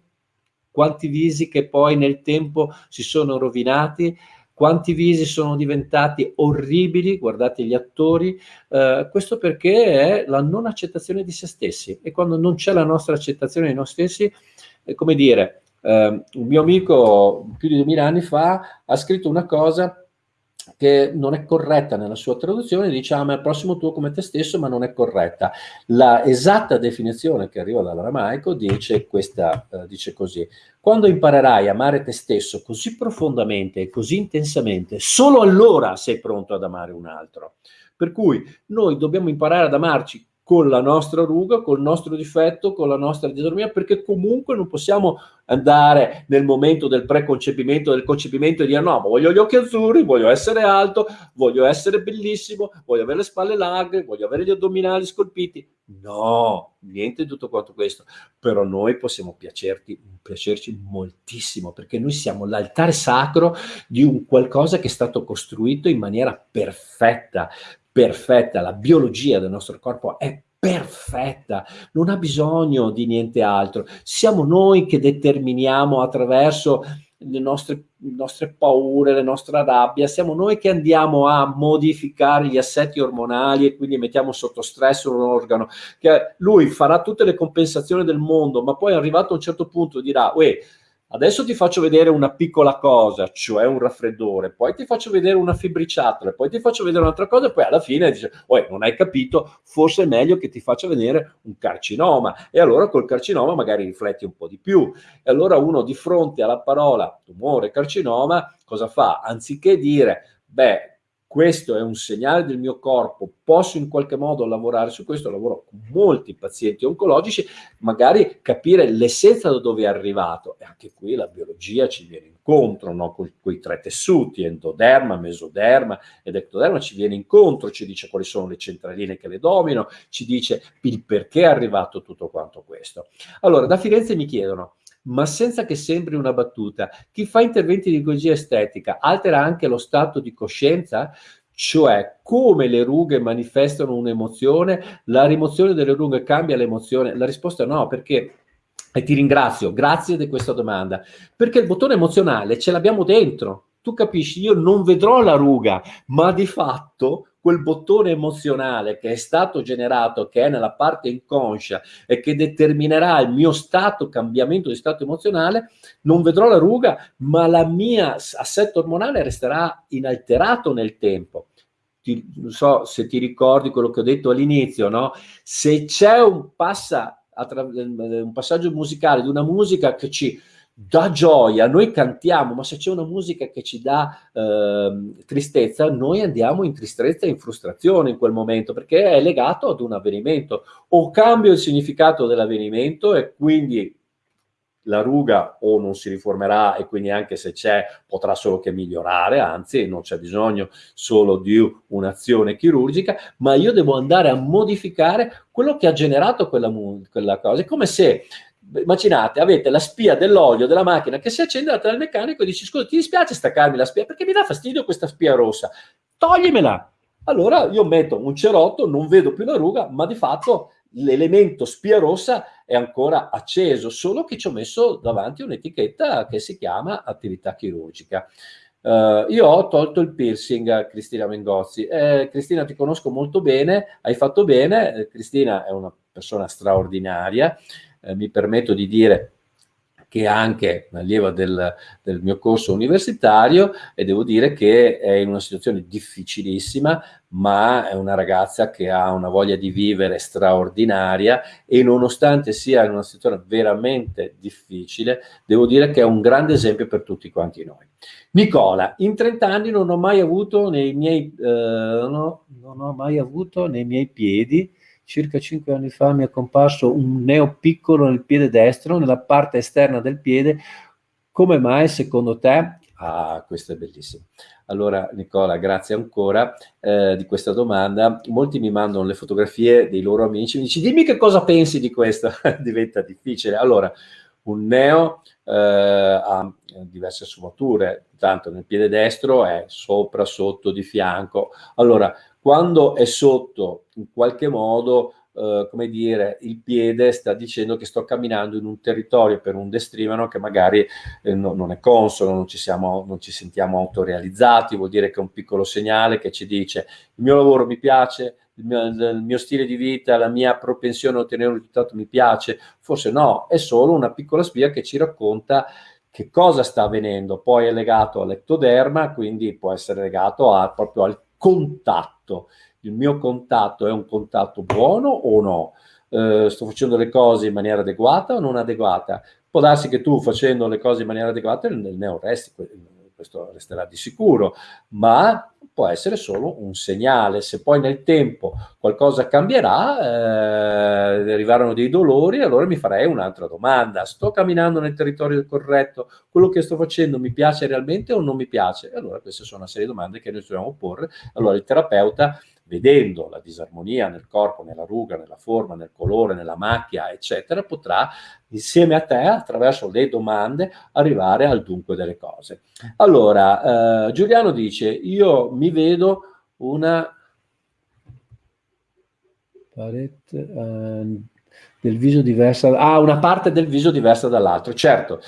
quanti visi che poi nel tempo si sono rovinati, quanti visi sono diventati orribili, guardate gli attori, eh, questo perché è la non accettazione di se stessi. E quando non c'è la nostra accettazione di noi stessi, è come dire, eh, un mio amico più di 2000 anni fa ha scritto una cosa che non è corretta nella sua traduzione, diciamo al prossimo tuo come te stesso, ma non è corretta. La esatta definizione che arriva dall'aramaico dice, questa, eh, dice così, quando imparerai a amare te stesso così profondamente e così intensamente, solo allora sei pronto ad amare un altro. Per cui noi dobbiamo imparare ad amarci con la nostra ruga, col nostro difetto, con la nostra disarmonia, perché comunque non possiamo andare nel momento del preconcepimento, del concepimento e dire no, voglio gli occhi azzurri, voglio essere alto, voglio essere bellissimo, voglio avere le spalle larghe, voglio avere gli addominali scolpiti. No, niente di tutto quanto questo. Però noi possiamo piacerti, piacerci moltissimo, perché noi siamo l'altare sacro di un qualcosa che è stato costruito in maniera perfetta, perfetta, la biologia del nostro corpo è perfetta, non ha bisogno di niente altro. Siamo noi che determiniamo attraverso le nostre, le nostre paure, le nostre rabbia, siamo noi che andiamo a modificare gli assetti ormonali e quindi mettiamo sotto stress un organo, che lui farà tutte le compensazioni del mondo, ma poi arrivato a un certo punto dirà, uè, Adesso ti faccio vedere una piccola cosa, cioè un raffreddore, poi ti faccio vedere una fibbriciatola, poi ti faccio vedere un'altra cosa e poi alla fine dice, oh, non hai capito, forse è meglio che ti faccia vedere un carcinoma. E allora col carcinoma magari rifletti un po' di più. E allora uno di fronte alla parola tumore, carcinoma, cosa fa? Anziché dire, beh, questo è un segnale del mio corpo, posso in qualche modo lavorare su questo, lavoro con molti pazienti oncologici, magari capire l'essenza da dove è arrivato e anche qui la biologia ci viene incontro, no? con quei tre tessuti, endoderma, mesoderma ed ectoderma, ci viene incontro, ci dice quali sono le centraline che le dominano, ci dice il perché è arrivato tutto quanto questo. Allora, da Firenze mi chiedono, ma senza che sembri una battuta. Chi fa interventi di ecologia estetica altera anche lo stato di coscienza? Cioè, come le rughe manifestano un'emozione, la rimozione delle rughe cambia l'emozione? La risposta è no, perché e ti ringrazio, grazie di questa domanda, perché il bottone emozionale ce l'abbiamo dentro. Tu capisci, io non vedrò la ruga, ma di fatto quel bottone emozionale che è stato generato, che è nella parte inconscia e che determinerà il mio stato, cambiamento di stato emozionale, non vedrò la ruga, ma la mia assetto ormonale resterà inalterato nel tempo. Ti, non so se ti ricordi quello che ho detto all'inizio, no? Se c'è un, passa, un passaggio musicale di una musica che ci dà gioia, noi cantiamo, ma se c'è una musica che ci dà eh, tristezza, noi andiamo in tristezza e in frustrazione in quel momento, perché è legato ad un avvenimento. O cambio il significato dell'avvenimento e quindi la ruga o non si riformerà e quindi anche se c'è potrà solo che migliorare, anzi non c'è bisogno solo di un'azione chirurgica, ma io devo andare a modificare quello che ha generato quella, quella cosa. È come se immaginate, avete la spia dell'olio della macchina che si accende, andate dal meccanico e dici, scusa, ti dispiace staccarmi la spia? Perché mi dà fastidio questa spia rossa. Toglimela! Allora io metto un cerotto, non vedo più la ruga, ma di fatto l'elemento spia rossa è ancora acceso, solo che ci ho messo davanti un'etichetta che si chiama attività chirurgica. Uh, io ho tolto il piercing a Cristina Mengozzi. Eh, Cristina, ti conosco molto bene, hai fatto bene. Eh, Cristina è una persona straordinaria eh, mi permetto di dire che è anche allievo del, del, mio corso universitario e devo dire che è in una situazione difficilissima, ma è una ragazza che ha una voglia di vivere straordinaria e nonostante sia in una situazione veramente difficile, devo dire che è un grande esempio per tutti quanti noi. Nicola, in 30 anni non ho mai avuto nei miei, eh, no, non ho mai avuto nei miei piedi circa 5 anni fa mi è comparso un neo piccolo nel piede destro, nella parte esterna del piede. Come mai secondo te? Ah, questo è bellissimo. Allora Nicola, grazie ancora eh, di questa domanda. Molti mi mandano le fotografie dei loro amici, mi dici dimmi che cosa pensi di questo, diventa difficile. Allora, un neo eh, ha diverse sfumature, tanto nel piede destro è sopra, sotto, di fianco. Allora, quando è sotto, in qualche modo, eh, come dire, il piede sta dicendo che sto camminando in un territorio per un destrivano che magari eh, no, non è consono, non ci, siamo, non ci sentiamo autorealizzati, vuol dire che è un piccolo segnale che ci dice il mio lavoro mi piace, il mio, il mio, stile di vita, la mia propensione a ottenere un risultato mi piace, forse no, è solo una piccola spia che ci racconta che cosa sta avvenendo, poi è legato all'ectoderma, quindi può essere legato a, proprio al contatto. Il mio contatto è un contatto buono o no? Eh, sto facendo le cose in maniera adeguata o non adeguata? Può darsi che tu facendo le cose in maniera adeguata nel neo resti, questo resterà di sicuro, ma può essere solo un segnale. Se poi nel tempo qualcosa cambierà, eh, arrivarono dei dolori, allora mi farei un'altra domanda. Sto camminando nel territorio corretto? Quello che sto facendo mi piace realmente o non mi piace? Allora queste sono una serie di domande che noi dobbiamo porre. Allora il terapeuta vedendo la disarmonia nel corpo, nella ruga, nella forma, nel colore, nella macchia, eccetera, potrà insieme a te, attraverso le domande, arrivare al dunque delle cose. Allora, eh, Giuliano dice, io mi vedo una parete eh, del viso diversa, ah, una parte del viso diversa dall'altro. Certo,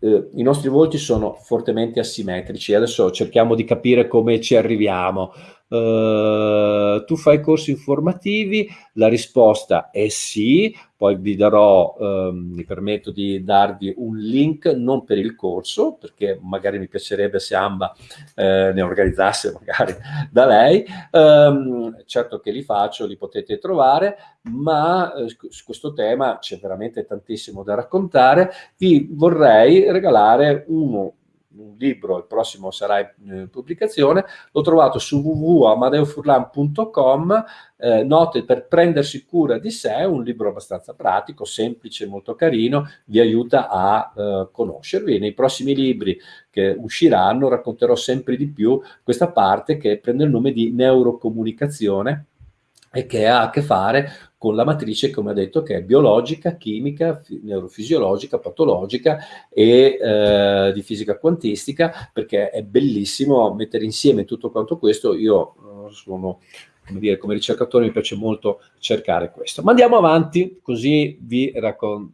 eh, i nostri volti sono fortemente asimmetrici, adesso cerchiamo di capire come ci arriviamo. Uh, tu fai corsi informativi? La risposta è sì, poi vi darò, um, mi permetto di darvi un link, non per il corso, perché magari mi piacerebbe se Amba eh, ne organizzasse magari da lei, um, certo che li faccio, li potete trovare, ma eh, su questo tema c'è veramente tantissimo da raccontare, vi vorrei regalare uno un libro, il prossimo sarà in eh, pubblicazione, l'ho trovato su www.amadeofurlan.com, eh, note per prendersi cura di sé, un libro abbastanza pratico, semplice, molto carino, vi aiuta a eh, conoscervi. Nei prossimi libri che usciranno racconterò sempre di più questa parte che prende il nome di neurocomunicazione e che ha a che fare con la matrice, come ha detto, che è biologica, chimica, neurofisiologica, patologica e eh, di fisica quantistica, perché è bellissimo mettere insieme tutto quanto questo. Io eh, sono, come dire, come ricercatore mi piace molto cercare questo. Ma andiamo avanti, così vi,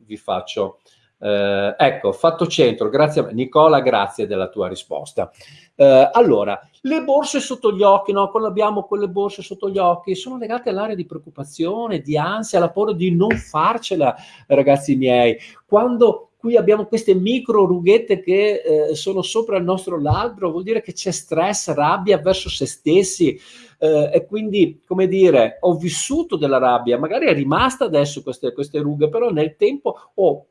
vi faccio eh, ecco, fatto centro, grazie Nicola, grazie della tua risposta. Eh, allora, le borse sotto gli occhi, no? Quando abbiamo quelle borse sotto gli occhi, sono legate all'area di preoccupazione, di ansia, alla paura di non farcela, ragazzi miei. Quando qui abbiamo queste micro rughette che eh, sono sopra il nostro labbro, vuol dire che c'è stress, rabbia verso se stessi, eh, e quindi, come dire, ho vissuto della rabbia, magari è rimasta adesso queste, queste rughe, però nel tempo oh,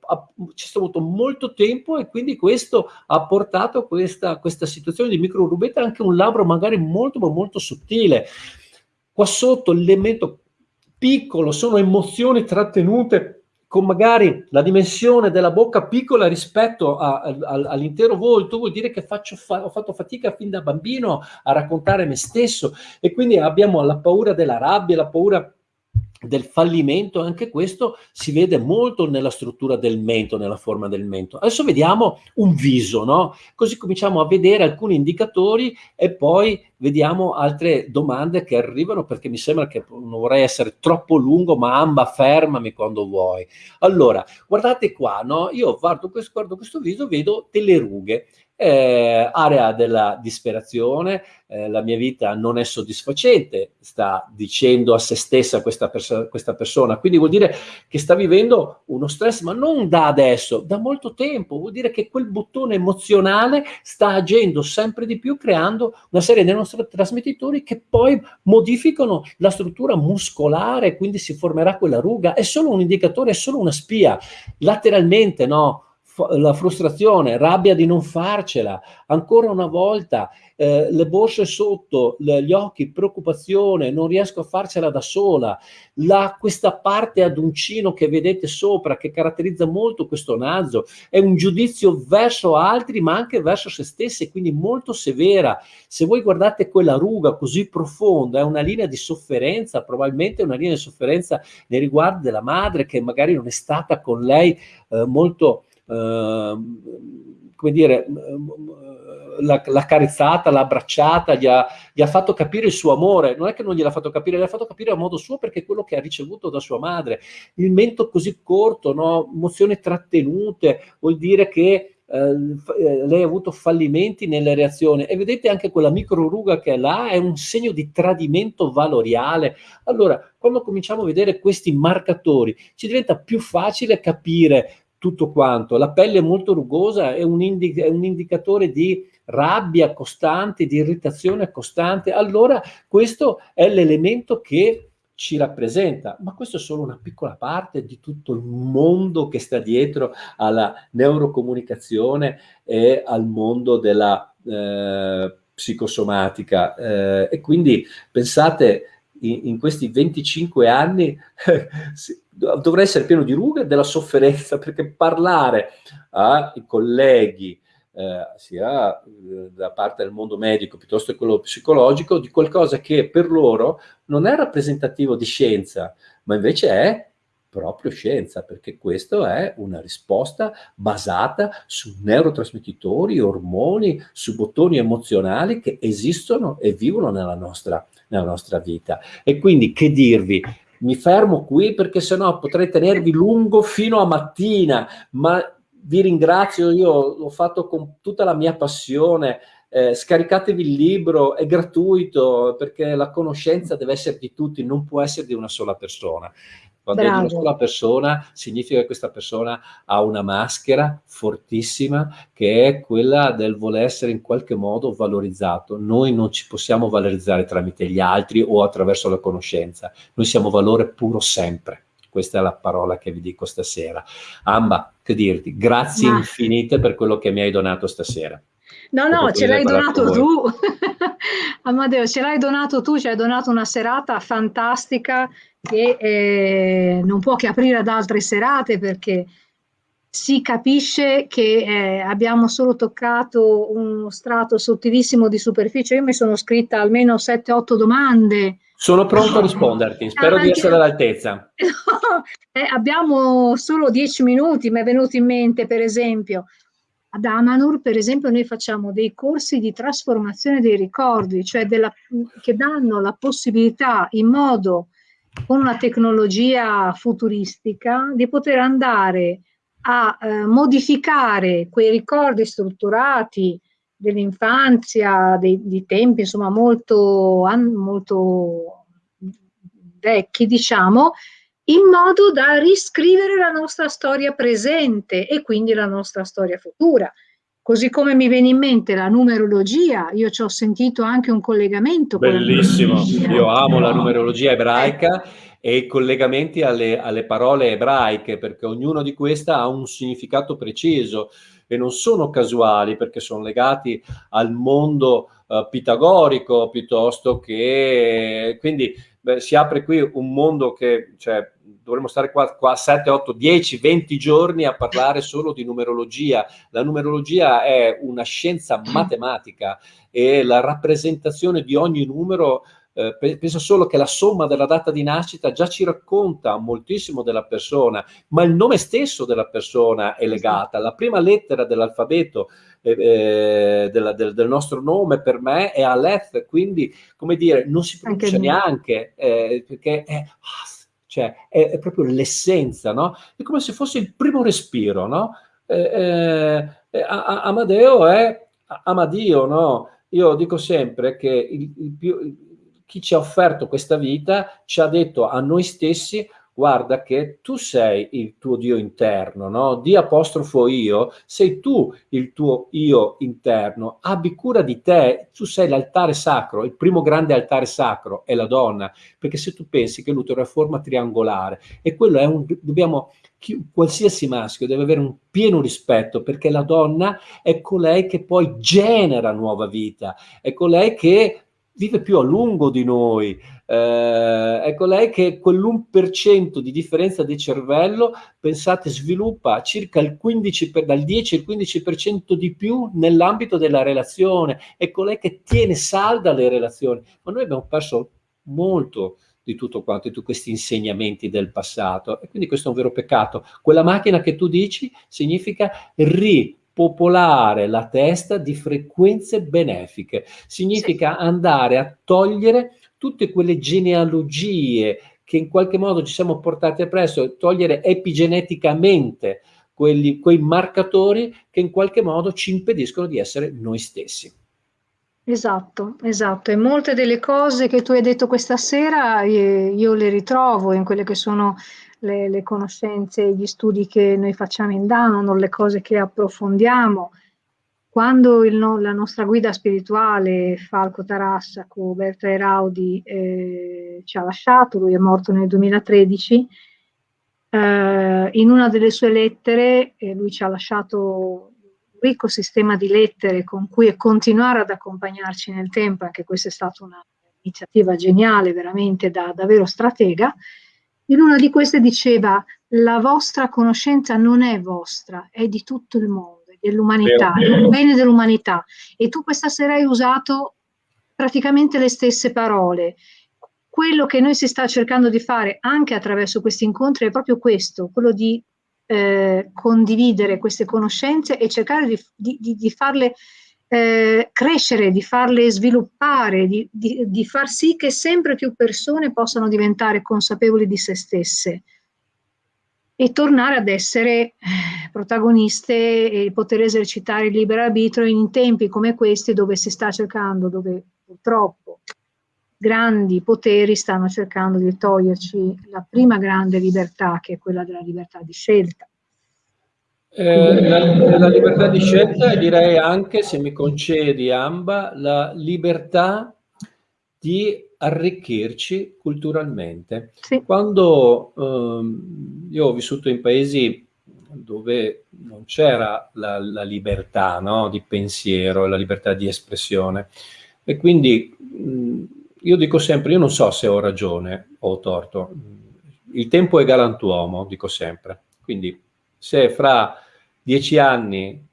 c'è stato molto tempo e quindi questo ha portato questa, questa situazione di micro rubetta anche un labbro magari molto molto sottile. Qua sotto l'elemento piccolo sono emozioni trattenute con magari la dimensione della bocca piccola rispetto all'intero volto, vuol dire che faccio fa ho fatto fatica fin da bambino a raccontare me stesso. E quindi abbiamo la paura della rabbia, la paura del fallimento, anche questo si vede molto nella struttura del mento, nella forma del mento. Adesso vediamo un viso, no? Così cominciamo a vedere alcuni indicatori e poi vediamo altre domande che arrivano perché mi sembra che non vorrei essere troppo lungo, ma amba fermami quando vuoi. Allora, guardate qua, no? Io guardo questo, guardo questo viso, vedo delle rughe eh, area della disperazione, eh, la mia vita non è soddisfacente, sta dicendo a se stessa questa, perso questa persona, quindi vuol dire che sta vivendo uno stress, ma non da adesso, da molto tempo, vuol dire che quel bottone emozionale sta agendo sempre di più, creando una serie di nostri trasmettitori che poi modificano la struttura muscolare, quindi si formerà quella ruga, è solo un indicatore, è solo una spia, lateralmente no, la frustrazione, rabbia di non farcela, ancora una volta eh, le borse sotto, le, gli occhi, preoccupazione, non riesco a farcela da sola, la, questa parte ad uncino che vedete sopra, che caratterizza molto questo naso, è un giudizio verso altri ma anche verso se stessi, quindi molto severa. Se voi guardate quella ruga così profonda, è una linea di sofferenza, probabilmente una linea di sofferenza nei riguardi della madre che magari non è stata con lei eh, molto come dire, l'ha carezzata, l'ha abbracciata, gli ha, gli ha, fatto capire il suo amore, non è che non gliel'ha fatto capire, l'ha fatto capire a modo suo perché è quello che ha ricevuto da sua madre. Il mento così corto, no? emozioni trattenute, vuol dire che eh, eh, lei ha avuto fallimenti nelle reazioni e vedete anche quella micro ruga che è là è un segno di tradimento valoriale. Allora, quando cominciamo a vedere questi marcatori, ci diventa più facile capire tutto quanto. La pelle molto rugosa è un, è un indicatore di rabbia costante, di irritazione costante, allora questo è l'elemento che ci rappresenta, ma questo è solo una piccola parte di tutto il mondo che sta dietro alla neurocomunicazione e al mondo della eh, psicosomatica. Eh, e quindi pensate, in, in questi 25 anni dovrei essere pieno di rughe e della sofferenza, perché parlare ai colleghi, eh, sia eh, da parte del mondo medico piuttosto che quello psicologico, di qualcosa che per loro non è rappresentativo di scienza, ma invece è proprio scienza, perché questa è una risposta basata su neurotrasmettitori, ormoni, su bottoni emozionali che esistono e vivono nella nostra, nella nostra vita. E quindi che dirvi? Mi fermo qui perché sennò potrei tenervi lungo fino a mattina, ma vi ringrazio, io l'ho fatto con tutta la mia passione, eh, scaricatevi il libro, è gratuito perché la conoscenza deve essere di tutti, non può essere di una sola persona. Quando Bravo. è di una sola persona, significa che questa persona ha una maschera fortissima che è quella del voler essere in qualche modo valorizzato. Noi non ci possiamo valorizzare tramite gli altri o attraverso la conoscenza. Noi siamo valore puro sempre. Questa è la parola che vi dico stasera. Amba, che dirti? Grazie Ma... infinite per quello che mi hai donato stasera. No, no, ce l'hai donato tu. Amadeo, ce l'hai donato tu, ci hai donato una serata fantastica che eh, non può che aprire ad altre serate perché si capisce che eh, abbiamo solo toccato uno strato sottilissimo di superficie. Io mi sono scritta almeno 7-8 domande. Sono pronto a risponderti, spero Anche... di essere all'altezza. No, eh, abbiamo solo 10 minuti, mi è venuto in mente per esempio ad Amanur, per esempio, noi facciamo dei corsi di trasformazione dei ricordi, cioè della, che danno la possibilità in modo, con una tecnologia futuristica, di poter andare a eh, modificare quei ricordi strutturati dell'infanzia, di tempi insomma molto, molto vecchi, diciamo, in modo da riscrivere la nostra storia presente e quindi la nostra storia futura. Così come mi viene in mente la numerologia, io ci ho sentito anche un collegamento. Bellissimo, io amo la numerologia ebraica e i collegamenti alle, alle parole ebraiche, perché ognuno di queste ha un significato preciso e non sono casuali perché sono legati al mondo uh, pitagorico piuttosto che quindi beh, si apre qui un mondo che cioè, dovremmo stare qua, qua 7, 8, 10, 20 giorni a parlare solo di numerologia. La numerologia è una scienza matematica e la rappresentazione di ogni numero eh, penso solo che la somma della data di nascita già ci racconta moltissimo della persona, ma il nome stesso della persona è legata. La prima lettera dell'alfabeto eh, eh del, del, nostro nome per me è Aleph, quindi, come dire, non si pronuncia neanche, eh, perché è cioè è, è proprio l'essenza, no? È come se fosse il primo respiro, no? Eh, eh, Amadeo è ama Dio, no? Io dico sempre che il, il più, chi ci ha offerto questa vita ci ha detto a noi stessi guarda che tu sei il tuo Dio interno, no? Di apostrofo io, sei tu il tuo io interno, abbi cura di te, tu sei l'altare sacro, il primo grande altare sacro è la donna, perché se tu pensi che l'utero è forma triangolare e quello è un, dobbiamo, chi, qualsiasi maschio deve avere un pieno rispetto perché la donna è colei che poi genera nuova vita, è colei che vive più a lungo di noi, eh, ecco lei che quell'1% di differenza di cervello, pensate, sviluppa circa il 15 per, dal 10 al 15% di più nell'ambito della relazione, ecco lei che tiene salda le relazioni, ma noi abbiamo perso molto di tutto quanto, di tutti questi insegnamenti del passato, e quindi questo è un vero peccato. Quella macchina che tu dici significa ri popolare la testa di frequenze benefiche. Significa sì. andare a togliere tutte quelle genealogie che in qualche modo ci siamo portati appresso, togliere epigeneticamente quelli, quei marcatori che in qualche modo ci impediscono di essere noi stessi. Esatto, esatto. E molte delle cose che tu hai detto questa sera eh, io le ritrovo in quelle che sono le, le conoscenze, gli studi che noi facciamo in Danon, le cose che approfondiamo. Quando il, la nostra guida spirituale, Falco Tarassaco, Berta Eraudi, eh, ci ha lasciato, lui è morto nel 2013, eh, in una delle sue lettere eh, lui ci ha lasciato un ricco sistema di lettere con cui continuare ad accompagnarci nel tempo, anche questa è stata un'iniziativa geniale, veramente da davvero stratega, in una di queste diceva la vostra conoscenza non è vostra, è di tutto il mondo, è dell'umanità, è il bene dell'umanità. E tu questa sera hai usato praticamente le stesse parole. Quello che noi si sta cercando di fare anche attraverso questi incontri è proprio questo, quello di eh, condividere queste conoscenze e cercare di, di, di farle eh, crescere, di farle sviluppare, di, di, di, far sì che sempre più persone possano diventare consapevoli di se stesse e tornare ad essere eh, protagoniste e poter esercitare il libero arbitrio in tempi come questi dove si sta cercando, dove purtroppo grandi poteri stanno cercando di toglierci la prima grande libertà che è quella della libertà di scelta. Eh, la, la, libertà di scelta e direi anche, se mi concedi Amba, la libertà di arricchirci culturalmente. Sì. Quando ehm, io ho vissuto in paesi dove non c'era la, la, libertà no, di pensiero, la libertà di espressione e quindi mh, io dico sempre, io non so se ho ragione o ho torto, il tempo è galantuomo, dico sempre, quindi se fra dieci anni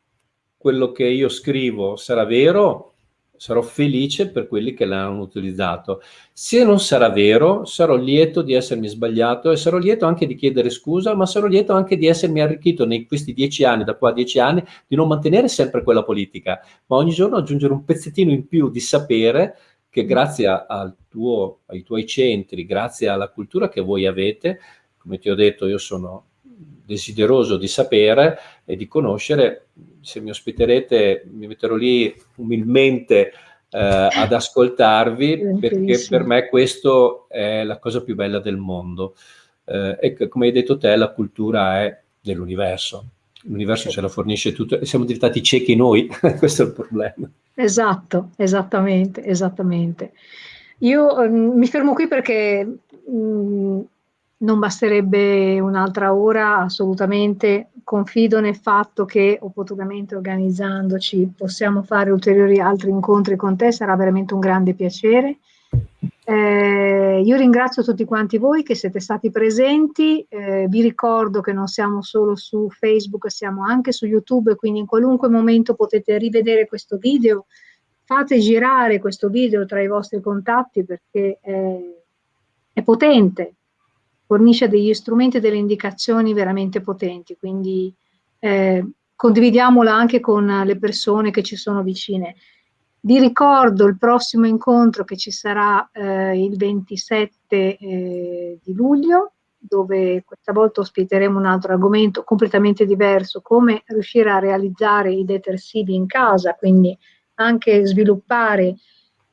quello che io scrivo sarà vero, sarò felice per quelli che l'hanno utilizzato. Se non sarà vero, sarò lieto di essermi sbagliato e sarò lieto anche di chiedere scusa, ma sarò lieto anche di essermi arricchito nei questi dieci anni, da qua a dieci anni, di non mantenere sempre quella politica, ma ogni giorno aggiungere un pezzettino in più di sapere che grazie tuo, ai tuoi centri, grazie alla cultura che voi avete, come ti ho detto, io sono desideroso di sapere e di conoscere. Se mi ospiterete mi metterò lì umilmente eh, ad ascoltarvi perché per me questo è la cosa più bella del mondo. Eh, e come hai detto te, la cultura è dell'universo. L'universo ce la fornisce tutto e siamo diventati ciechi noi, questo è il problema. Esatto, esattamente, esattamente. Io eh, mi fermo qui perché mh, mm, non basterebbe un'altra ora, assolutamente. Confido nel fatto che opportunamente organizzandoci possiamo fare ulteriori altri incontri con te, sarà veramente un grande piacere. Eh, io ringrazio tutti quanti voi che siete stati presenti, eh, vi ricordo che non siamo solo su Facebook, siamo anche su YouTube, quindi in qualunque momento potete rivedere questo video, fate girare questo video tra i vostri contatti perché è, è potente, fornisce degli strumenti e delle indicazioni veramente potenti, quindi eh, condividiamola anche con le persone che ci sono vicine. Vi ricordo il prossimo incontro che ci sarà eh, il 27 eh, di luglio, dove questa volta ospiteremo un altro argomento completamente diverso, come riuscire a realizzare i detersivi in casa, quindi anche sviluppare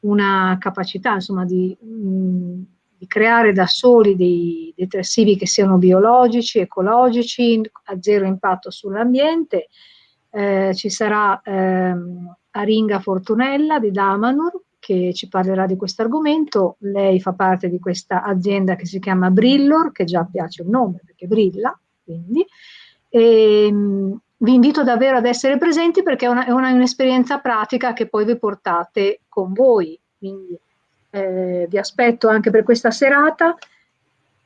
una capacità insomma, di, mh, di creare da soli dei detersivi che siano biologici, ecologici, a zero impatto sull'ambiente. Eh, ci sarà ehm, Aringa Fortunella di Damanur che ci parlerà di questo argomento. Lei fa parte di questa azienda che si chiama Brillor, che già piace il nome perché brilla, quindi. E, ehm, vi invito davvero ad essere presenti perché è, una, è un'esperienza pratica che poi vi portate con voi. Quindi eh, vi aspetto anche per questa serata.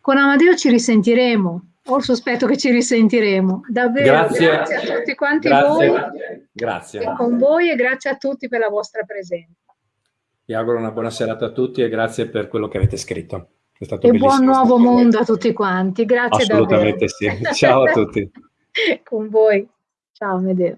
Con Amadeo ci risentiremo, ho il sospetto che ci risentiremo. Davvero grazie, grazie a tutti quanti grazie, voi. Grazie. Con voi e grazie a tutti per la vostra presenza. Vi auguro una buona serata a tutti e grazie per quello che avete scritto. È stato e buon nuovo mondo a tutti quanti. Grazie Assolutamente davvero. sì. Ciao a tutti. Con voi. Ciao Medeo.